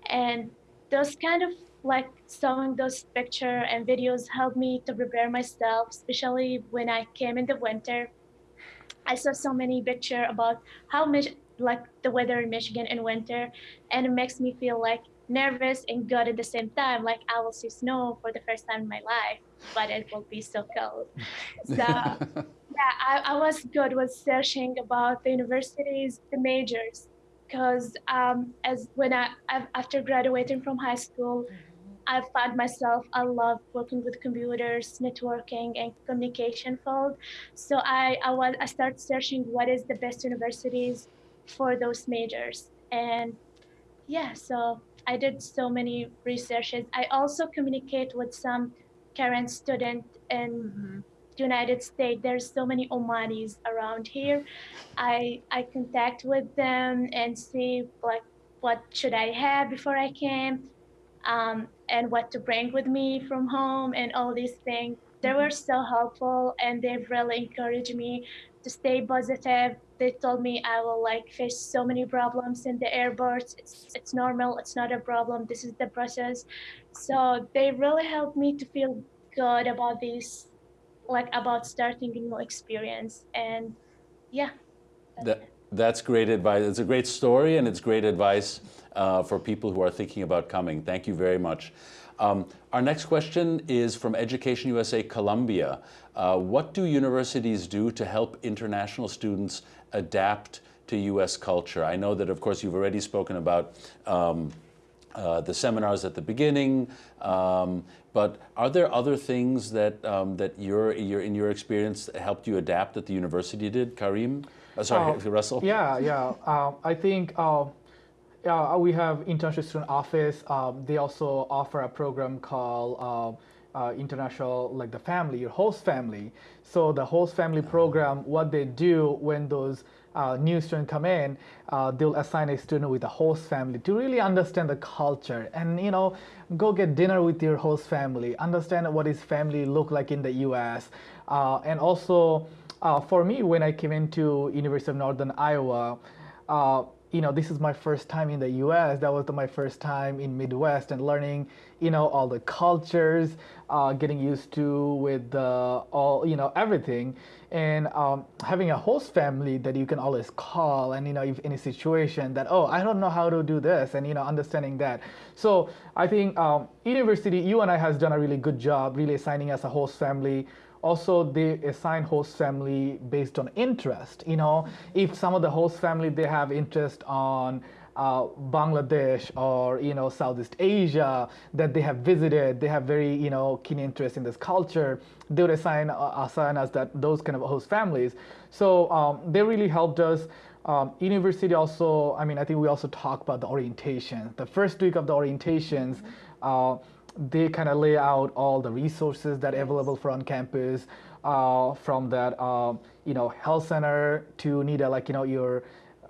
And those kind of like showing those picture and videos helped me to prepare myself, especially when I came in the winter. I saw so many picture about how much like the weather in Michigan in winter, and it makes me feel like nervous and good at the same time. Like I will see snow for the first time in my life, but it will be so cold. So yeah, I, I was good with searching about the universities, the majors, because um, as when I after graduating from high school, I found myself I love working with computers, networking, and communication field. So I I was I started searching what is the best universities for those majors, and yeah, so I did so many researches. I also communicate with some current student in mm-hmm. United States. There's so many Omanis around here. I I contact with them and see like what should I have before I came, um, and what to bring with me from home and all these things. They were so helpful and they've really encouraged me to stay positive. They told me I will like face so many problems in the airports. It's it's normal. It's not a problem. This is the process. So they really helped me to feel good about this like about starting a new experience and yeah
that's that, that's great advice it's a great story and it's great advice uh, for people who are thinking about coming thank you very much um, our next question is from Education USA Colombia. Uh, what do universities do to help international students adapt to U.S. culture? I know that, of course, you've already spoken about um, uh, the seminars at the beginning, um, but are there other things that um, that your, your in your experience helped you adapt that the university did, Karim? Uh, sorry, uh, Russell.
Yeah, yeah. Uh, I think uh, yeah, we have international student office. Um, they also offer a program called uh, international, like the family, your host family. So the host family program, what they do when those uh, new students come in, uh, they'll assign a student with a host family to really understand the culture and you know go get dinner with your host family, understand what his family look like in the U.S. Uh, and also uh, for me, when I came into University of Northern Iowa. You know, this is my first time in the U.S. That was the, my first time in Midwest and learning, you know, all the cultures, uh, getting used to with uh, all, you know, everything, and um, having a host family that you can always call, and you know, if in a situation that oh, I don't know how to do this, and you know, understanding that. So I think um, university, UNI has done a really good job, really assigning us a host family also they assign host family based on interest. You know, if some of the host family they have interest on uh, Bangladesh or you know Southeast Asia that they have visited, they have very you know keen interest in this culture. They would assign uh, assign us that those kind of host families. So um, they really helped us. Um, university also, I mean, I think we also talk about the orientation. The first week of the orientations, uh, they kind of lay out all the resources that are available for on campus, uh, from that, uh, you know, health center to need a, like, you know, your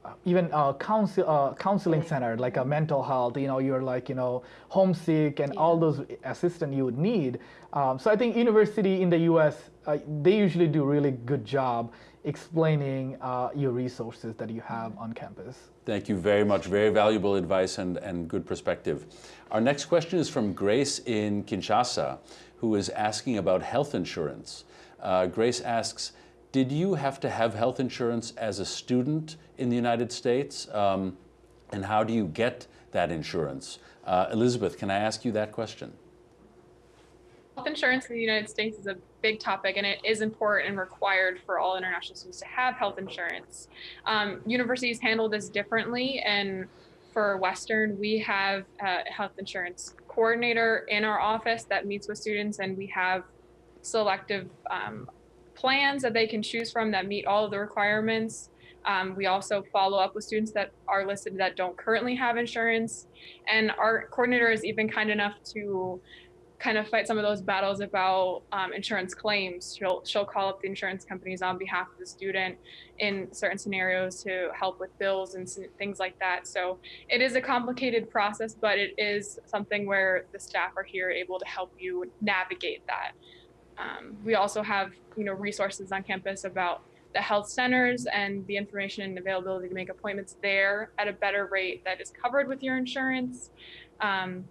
uh, even uh, counsel, uh, counseling center, like a mental health, you know, you're like, you know, homesick and all those assistance you would need. Um, so I think university in the U.S., uh, they usually do really good job explaining uh, your resources that you have on campus.
Thank you very much. Very valuable advice and, and good perspective. Our next question is from Grace in Kinshasa, who is asking about health insurance. Uh, Grace asks, did you have to have health insurance as a student in the United States? Um, and how do you get that insurance? Uh, Elizabeth, can I ask you that question?
Health insurance in the United States is a big topic and it is important and required for all international students to have health insurance. Um, universities handle this differently and for Western, we have a health insurance coordinator in our office that meets with students and we have selective um, plans that they can choose from that meet all of the requirements. Um, we also follow up with students that are listed that don't currently have insurance. And our coordinator is even kind enough to kind of fight some of those battles about um, insurance claims. She'll she'll call up the insurance companies on behalf of the student in certain scenarios to help with bills and things like that. So it is a complicated process, but it is something where the staff are here able to help you navigate that. Um, we also have you know resources on campus about the health centers and the information and availability to make appointments there at a better rate that is covered with your insurance. Um,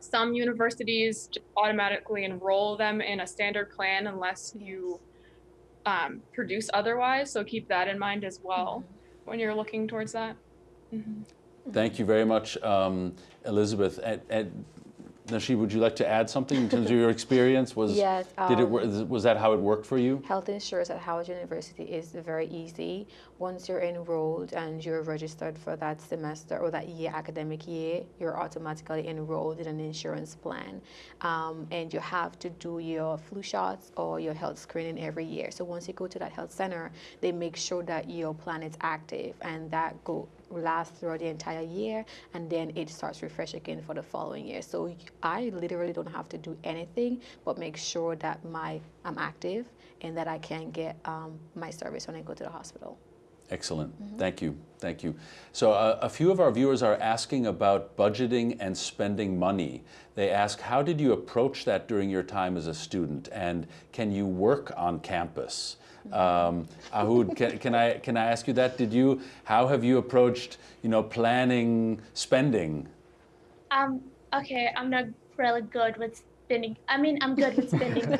some universities automatically enroll them in a standard plan unless you um, produce otherwise. So keep that in mind as well mm -hmm. when you're looking towards that. Mm -hmm.
Thank you very much, um, Elizabeth. At, at Nasheed, would you like to add something in terms of your experience? Was
yes,
um, did it um, was that how it worked for you?
Health insurance at Howard University is very easy. Once you're enrolled and you're registered for that semester or that year academic year, you're automatically enrolled in an insurance plan, um, and you have to do your flu shots or your health screening every year. So once you go to that health center, they make sure that your plan is active and that go last throughout the entire year and then it starts refresh again for the following year. So I literally don't have to do anything but make sure that my I'm active and that I can get um, my service when I go to the hospital.
Excellent. Mm -hmm. Thank you. Thank you. So uh, a few of our viewers are asking about budgeting and spending money. They ask, how did you approach that during your time as a student? And can you work on campus? Um, Ahood, can, can, I, can I ask you that? Did you, how have you approached, you know, planning spending?
Um, okay, I'm not really good with spending. I mean, I'm good with spending.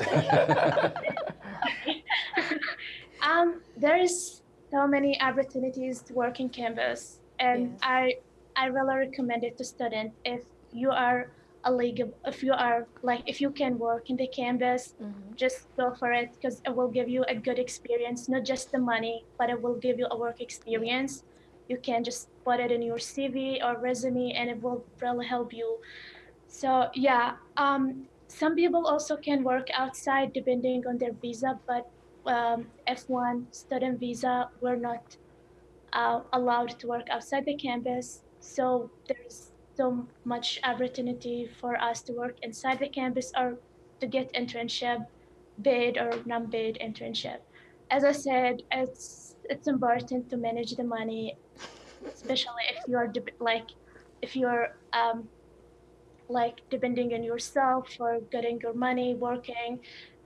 um, there is so many opportunities to work in campus, and yes. I, I really recommend it to students if you are a league if you are like if you can work in the campus mm-hmm. just go for it because it will give you a good experience not just the money but it will give you a work experience you can just put it in your cv or resume and it will really help you so yeah um, some people also can work outside depending on their visa but um, f1 student visa we're not uh, allowed to work outside the campus so there's so much opportunity for us to work inside the campus or to get internship, bid or non-bid internship. As I said, it's it's important to manage the money, especially if you're like if you're um, like depending on yourself for getting your money working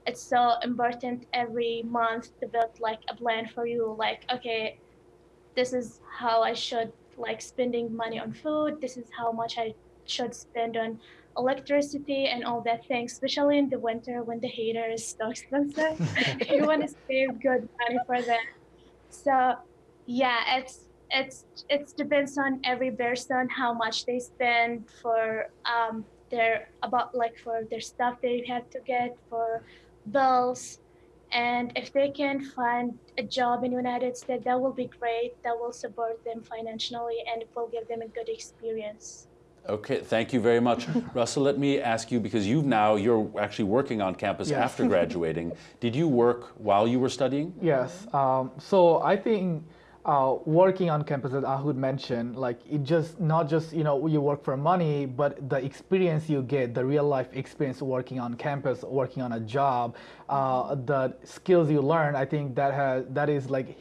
it's so important every month to build like a plan for you like okay this is how i should like spending money on food. This is how much I should spend on electricity and all that thing, especially in the winter when the heater is so expensive. you want to save good money for that. So yeah, it's it's it depends on every person how much they spend for um their about like for their stuff they have to get for bills And if they can find a job in the United States, that will be great. That will support them financially and it will give them a good experience.
Okay, thank you very much. Russell, let me ask you, because you've now, you're actually working on campus
Yes.
after graduating. Did you work while you were studying?
Yes. Um, so I think uh, working on campus, as Ahood mentioned, like it just not just you know you work for money, but the experience you get, the real life experience working on campus, working on a job, uh, the skills you learn. I think that has that is like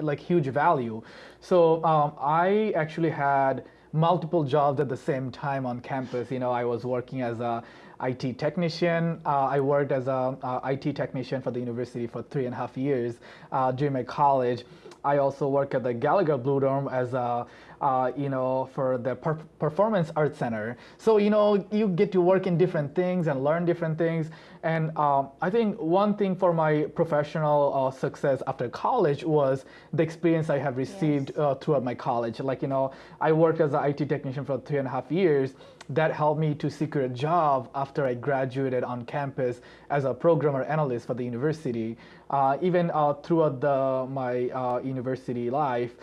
like huge value. So um, I actually had multiple jobs at the same time on campus. You know, I was working as a IT technician. Uh, I worked as a uh, IT technician for the university for three and a half years uh, during my college. I also work at the Gallagher Bluedorn as a, uh, you know, for the per- Performance Arts Center. So, you know, you get to work in different things and learn different things. And um, I think one thing for my professional uh, success after college was the experience I have received uh, throughout my college. Like, you know, I worked as an IT technician for three and a half years. That helped me to secure a job after I graduated on campus as a programmer analyst for the university. Uh, even uh, throughout the, my uh, university life,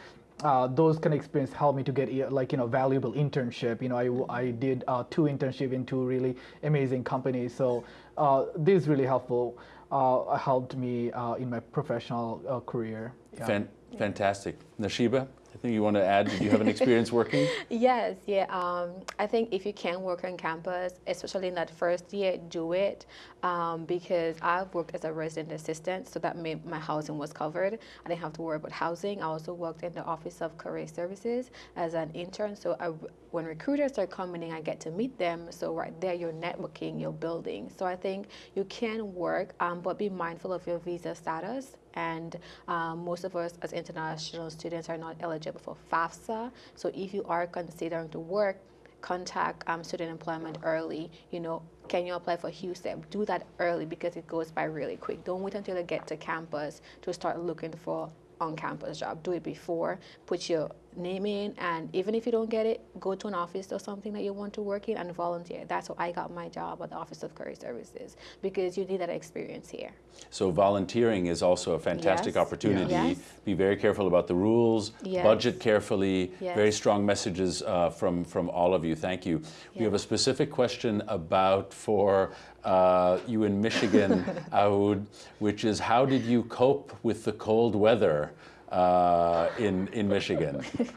uh, those kind of experience helped me to get like you know valuable internship. You know, I, I did uh, two internship in two really amazing companies. So uh, this is really helpful. Uh, helped me uh, in my professional uh, career. Yeah.
Fan- fantastic. Nashiba, I you want to add, did you have an experience working?
Yes, yeah. Um, I think if you can work on campus, especially in that first year, do it um, because I've worked as a resident assistant, so that made my housing was covered. I didn't have to worry about housing. I also worked in the Office of Career Services as an intern, so I, when recruiters are coming in, I get to meet them. So right there, you're networking, you're building. So I think you can work, um, but be mindful of your visa status and um, most of us as international students are not eligible for FAFSA. So if you are considering to work, contact um, student employment early. You know, can you apply for HUSEP? Do that early because it goes by really quick. Don't wait until you get to campus to start looking for on-campus job. Do it before. Put your name in, and even if you don't get it, go to an office or something that you want to work in and volunteer. That's how I got my job at the Office of Career Services because you need that experience here.
So volunteering is also a fantastic
Yes.
opportunity.
Yes.
Be very careful about the rules,
Yes.
budget carefully. Very strong messages uh, from, from all of you. Thank you. We have a specific question about for uh, you in Michigan, Ahood, which is how did you cope with the cold weather uh, in, in Michigan?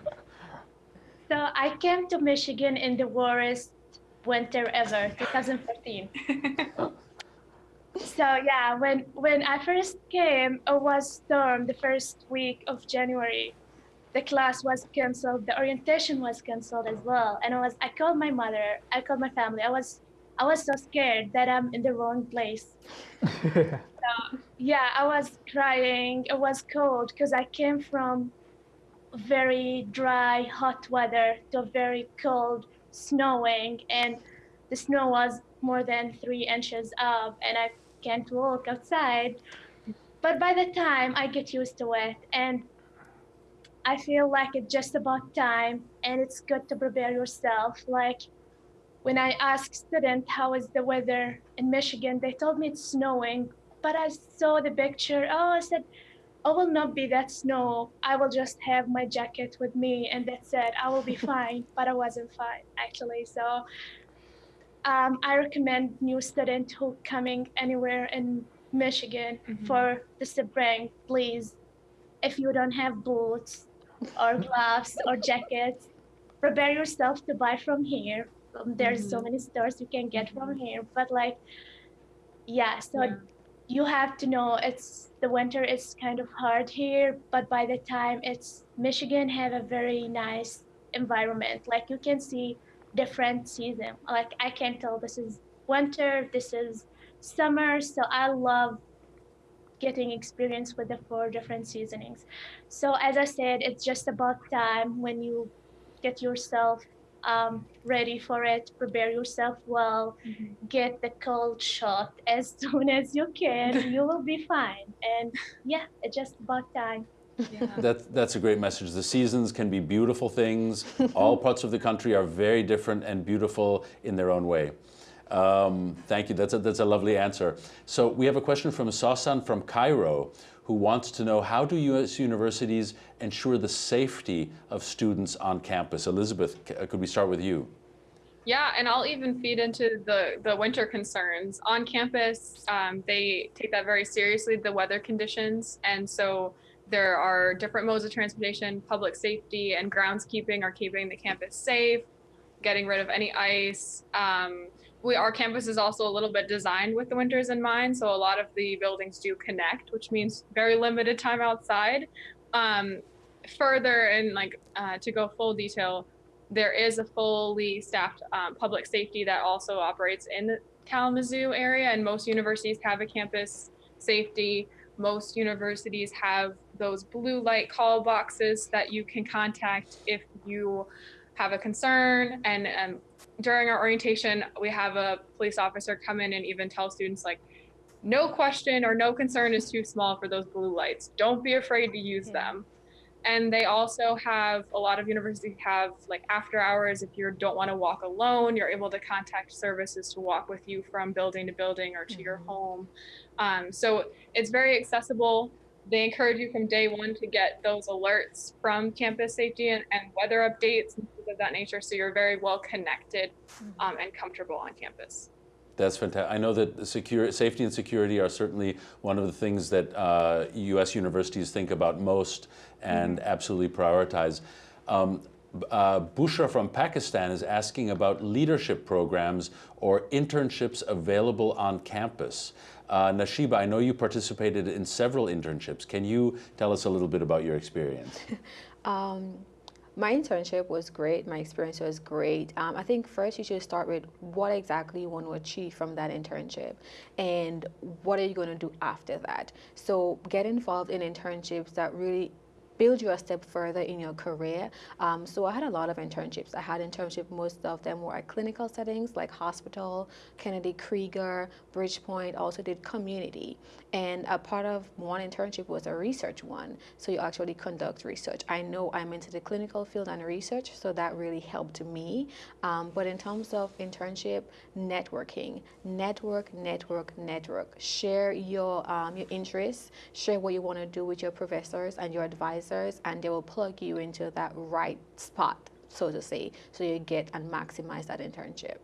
So I came to Michigan in the worst winter ever, 2014. so yeah, when when I first came, it was storm the first week of January. The class was canceled. The orientation was canceled as well. And I was I called my mother. I called my family. I was I was so scared that I'm in the wrong place. Yeah, I was crying. It was cold because I came from very dry, hot weather to very cold, snowing, and the snow was more than three inches up, and I can't walk outside. But by the time I get used to it, and I feel like it's just about time, and it's good to prepare yourself. Like when I asked students how is the weather in Michigan, they told me it's snowing, but I saw the picture. Oh, I said, I will not be that snow. I will just have my jacket with me, and that's it. I will be fine. But I wasn't fine actually. So um, I recommend new students who coming anywhere in Michigan mm-hmm. for the spring, please. If you don't have boots or gloves or jackets, prepare yourself to buy from here. There's so mm-hmm. many stores you can get from mm-hmm. here, but like, yeah. So
Yeah.
You have to know it's the winter is kind of hard here, but by the time it's Michigan have a very nice environment. Like you can see different season. Like I can tell this is winter, this is summer. So I love getting experience with the four different seasonings. So as I said, it's just about time when you get yourself um, ready for it, prepare yourself well, get the cold shot as soon as you can. you will be fine. And yeah, it's just about time.
Yeah.
That, that's a great message. The seasons can be beautiful things. All parts of the country are very different and beautiful in their own way. Um, thank you. That's a, that's a lovely answer. So we have a question from Sasan from Cairo who wants to know how do U.S. universities ensure the safety of students on campus? Elizabeth, uh, could we start with you?
Yeah, and I'll even feed into the, the winter concerns. On campus, um, they take that very seriously, the weather conditions. And so there are different modes of transportation, public safety and groundskeeping are keeping the campus safe, getting rid of any ice. Um, we, our campus is also a little bit designed with the winters in mind. So a lot of the buildings do connect, which means very limited time outside. Um, further, and like uh, to go full detail, there is a fully staffed um, public safety that also operates in the Kalamazoo area, and most universities have a campus safety. Most universities have those blue light call boxes that you can contact if you have a concern. And um, during our orientation, we have a police officer come in and even tell students like, no question or no concern is too small for those blue lights. Don't be afraid to use them. And they also have a lot of universities have like after hours if you don't want to walk alone you're able to contact services to walk with you from building to building or to mm-hmm. your home. Um, so it's very accessible. They encourage you from day one to get those alerts from campus safety and, and weather updates. and things of that nature so you're very well connected mm-hmm. um, and comfortable on campus
that's fantastic. I know that secure, safety and security are certainly one of the things that uh, U.S. universities think about most and mm -hmm. absolutely prioritize. Um, uh, Bushra from Pakistan is asking about leadership programs or internships available on campus. Uh, Nashiba, I know you participated in several internships. Can you tell us a little bit about your experience?
um, my internship was great. My experience was great. Um, I think first you should start with what exactly you want to achieve from that internship and what are you going to do after that. So get involved in internships that really build you a step further in your career. Um, so I had a lot of internships. I had internships, most of them were at clinical settings like hospital, Kennedy Krieger, Bridgepoint, also did community. And a part of one internship was a research one. So you actually conduct research. I know I'm into the clinical field and research, so that really helped me. Um, but in terms of internship, networking, network, network, network. Share your, um, your interests, share what you want to do with your professors and your advisors advisors and they will plug you into that right spot, so to say, so you get and maximize that internship.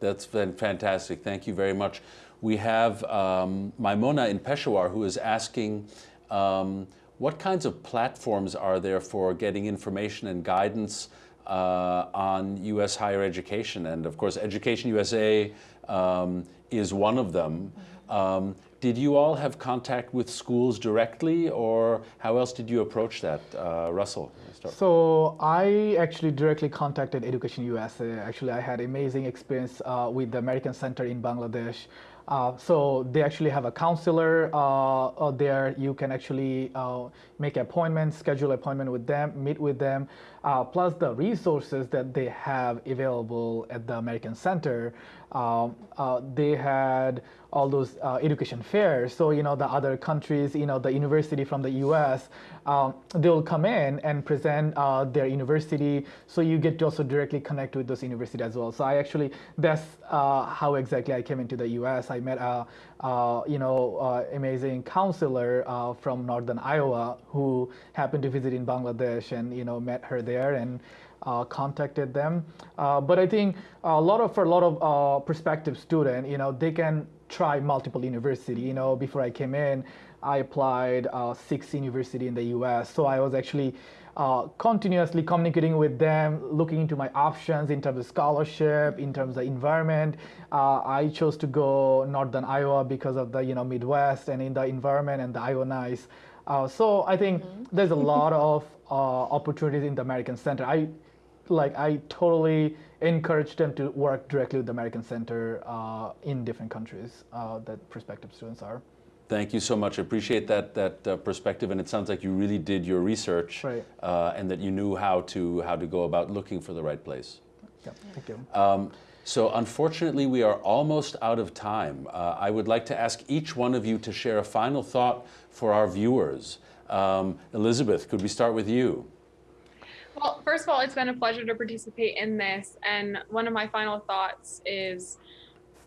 That's been fantastic. Thank you very much. We have um, Maimona in Peshawar who is asking, um, what kinds of platforms are there for getting information and guidance uh, on U.S. higher education? And of course, Education USA um, is one of them. Mm -hmm. Did you all have contact with schools directly, or how else did you approach that, uh, Russell?
So I actually directly contacted Education USA. Actually, I had amazing experience uh, with the American Center in Bangladesh. Uh, so they actually have a counselor uh, there. You can actually uh, make appointments, schedule appointment with them, meet with them. Uh, plus the resources that they have available at the American Center. Um, uh, they had all those uh, education fairs. So, you know, the other countries, you know, the university from the US, um, they'll come in and present uh, their university. So you get to also directly connect with those universities as well. So I actually, that's uh, how exactly I came into the US. I met a, uh, you know, uh, amazing counselor uh, from Northern Iowa who happened to visit in Bangladesh and, you know, met her there and uh, contacted them. Uh, but I think a lot of, for a lot of uh, prospective student, you know, they can try multiple university. You know, before I came in, I applied six university in the U.S. So I was actually uh, continuously communicating with them, looking into my options in terms of scholarship, in terms of environment. Uh, I chose to go Northern Iowa because of the you know Midwest and in the environment and the Iowa nice. Uh, so I think mm -hmm. there's a lot of uh, opportunities in the American Center. I like I totally encourage them to work directly with the American Center uh, in different countries uh, that prospective students are.
Thank you so much. I appreciate that that uh, perspective, and it sounds like you really did your research,
right.
Uh, and that you knew how to how to go about looking for the right place.
Yeah, thank you.
Um, so unfortunately, we are almost out of time. Uh, I would like to ask each one of you to share a final thought for our viewers. Um, Elizabeth, could we start with you?
Well, first of all, it's been a pleasure to participate in this. And one of my final thoughts is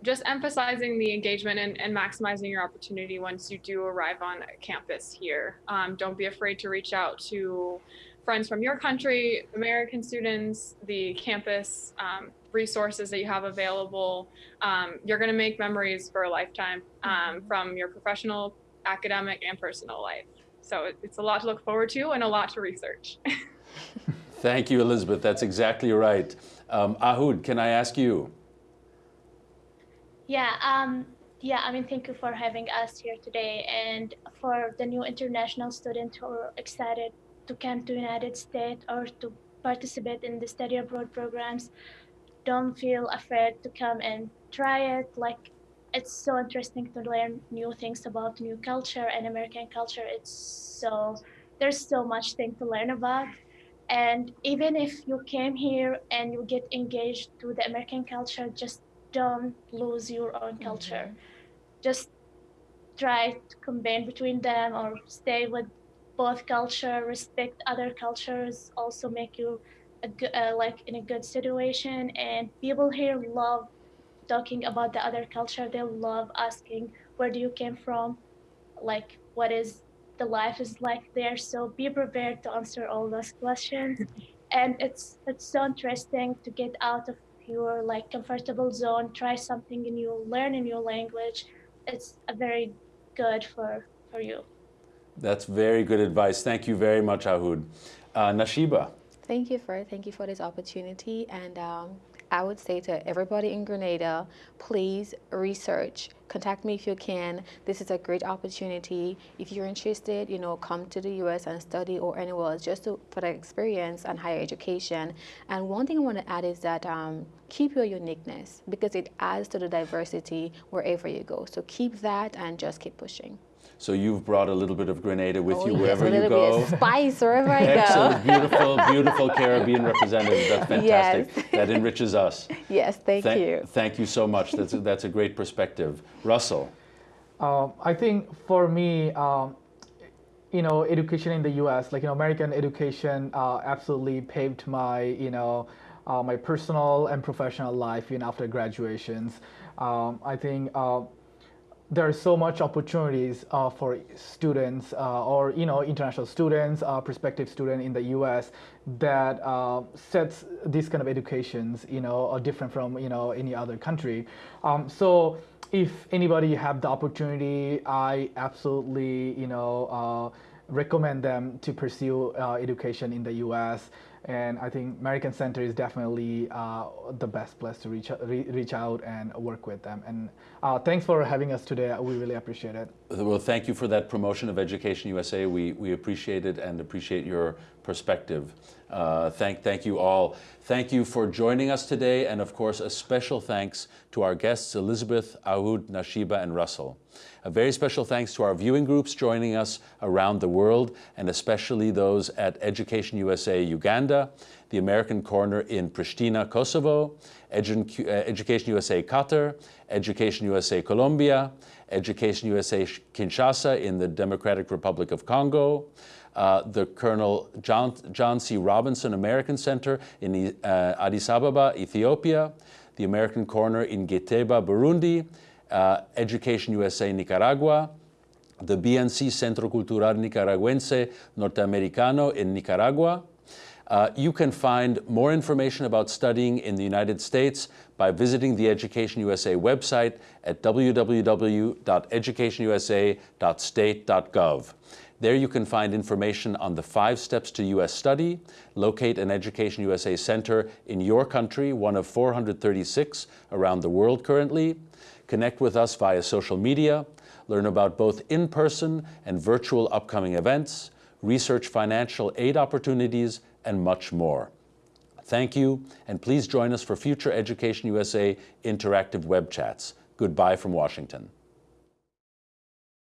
just emphasizing the engagement and, and maximizing your opportunity once you do arrive on campus here. Um, don't be afraid to reach out to friends from your country, American students, the campus um, resources that you have available. Um, you're going to make memories for a lifetime um, from your professional, academic, and personal life. So it's a lot to look forward to and a lot to research.
Thank you, Elizabeth. That's exactly right. Um, Ahood, can I ask you?
Yeah, um, yeah, I mean, thank you for having us here today. And for the new international students who are excited to come to United States or to participate in the study abroad programs, don't feel afraid to come and try it. Like, it's so interesting to learn new things about new culture and American culture. It's so, there's so much thing to learn about. And even if you came here and you get engaged to the American culture, just don't lose your own culture. Just try to combine between them or stay with both culture, respect other cultures, also make you a good, uh, like in a good situation. And people here love talking about the other culture. They love asking, where do you came from? Like, what is the life is like there? So be prepared to answer all those questions. and it's it's so interesting to get out of your like comfortable zone, try something new, learn a new language. It's a very good for for you.
That's very good advice. Thank you very much, Ahood. Uh, Nashiba.
Thank you for thank you for this opportunity, and um, I would say to everybody in Grenada, please research. Contact me if you can. This is a great opportunity. If you're interested, you know, come to the U.S. and study or anywhere else just to, for the experience and higher education. And one thing I want to add is that um, keep your uniqueness because it adds to the diversity wherever you go. So keep that and just keep pushing.
So you've brought a little bit of Grenada with
Oh,
you
yes,
wherever
a
you go.
bit of spice wherever I go.
Excellent, beautiful, beautiful Caribbean representative. That's fantastic.
Yes.
That enriches us.
Yes, thank
Thank-
you.
Thank you so much. That's a, that's a great perspective. Russell.
Um, I think for me, um, you know, education in the U.S., like you know, American education, uh, absolutely paved my, you know, uh, my personal and professional life even after graduations. Um, I think uh, there are so much opportunities uh, for students uh, or you know international students, uh, prospective student in the U.S. that uh, sets these kind of educations, you know, are different from you know any other country. Um, so if anybody have the opportunity, I absolutely you know uh, recommend them to pursue uh, education in the U.S. And I think American Center is definitely uh, the best place to reach re- reach out and work with them. And uh, thanks for having us today. We really appreciate it.
Well, thank you for that promotion of Education USA. We, we appreciate it and appreciate your perspective. Uh, thank, thank you all. Thank you for joining us today, and of course, a special thanks to our guests Elizabeth, Ahood, Nashiba, and Russell. A very special thanks to our viewing groups joining us around the world, and especially those at Education USA Uganda, the American Corner in Pristina, Kosovo, Edu- Education USA Qatar, Education USA Colombia, Education USA Kinshasa in the Democratic Republic of Congo, uh, the Colonel John, John C. Robinson American Center in uh, Addis Ababa, Ethiopia, the American Corner in Gitega, Burundi, uh, Education USA Nicaragua, the BNC Centro Cultural Nicaragüense Norteamericano in Nicaragua. Uh, you can find more information about studying in the United States by visiting the Education USA website at www.educationusa.state.gov. There you can find information on the five steps to U.S. study, locate an Education USA center in your country, one of 436 around the world currently, connect with us via social media, learn about both in-person and virtual upcoming events, research financial aid opportunities, and much more. Thank you, and please join us for future Education USA interactive web chats. Goodbye from Washington.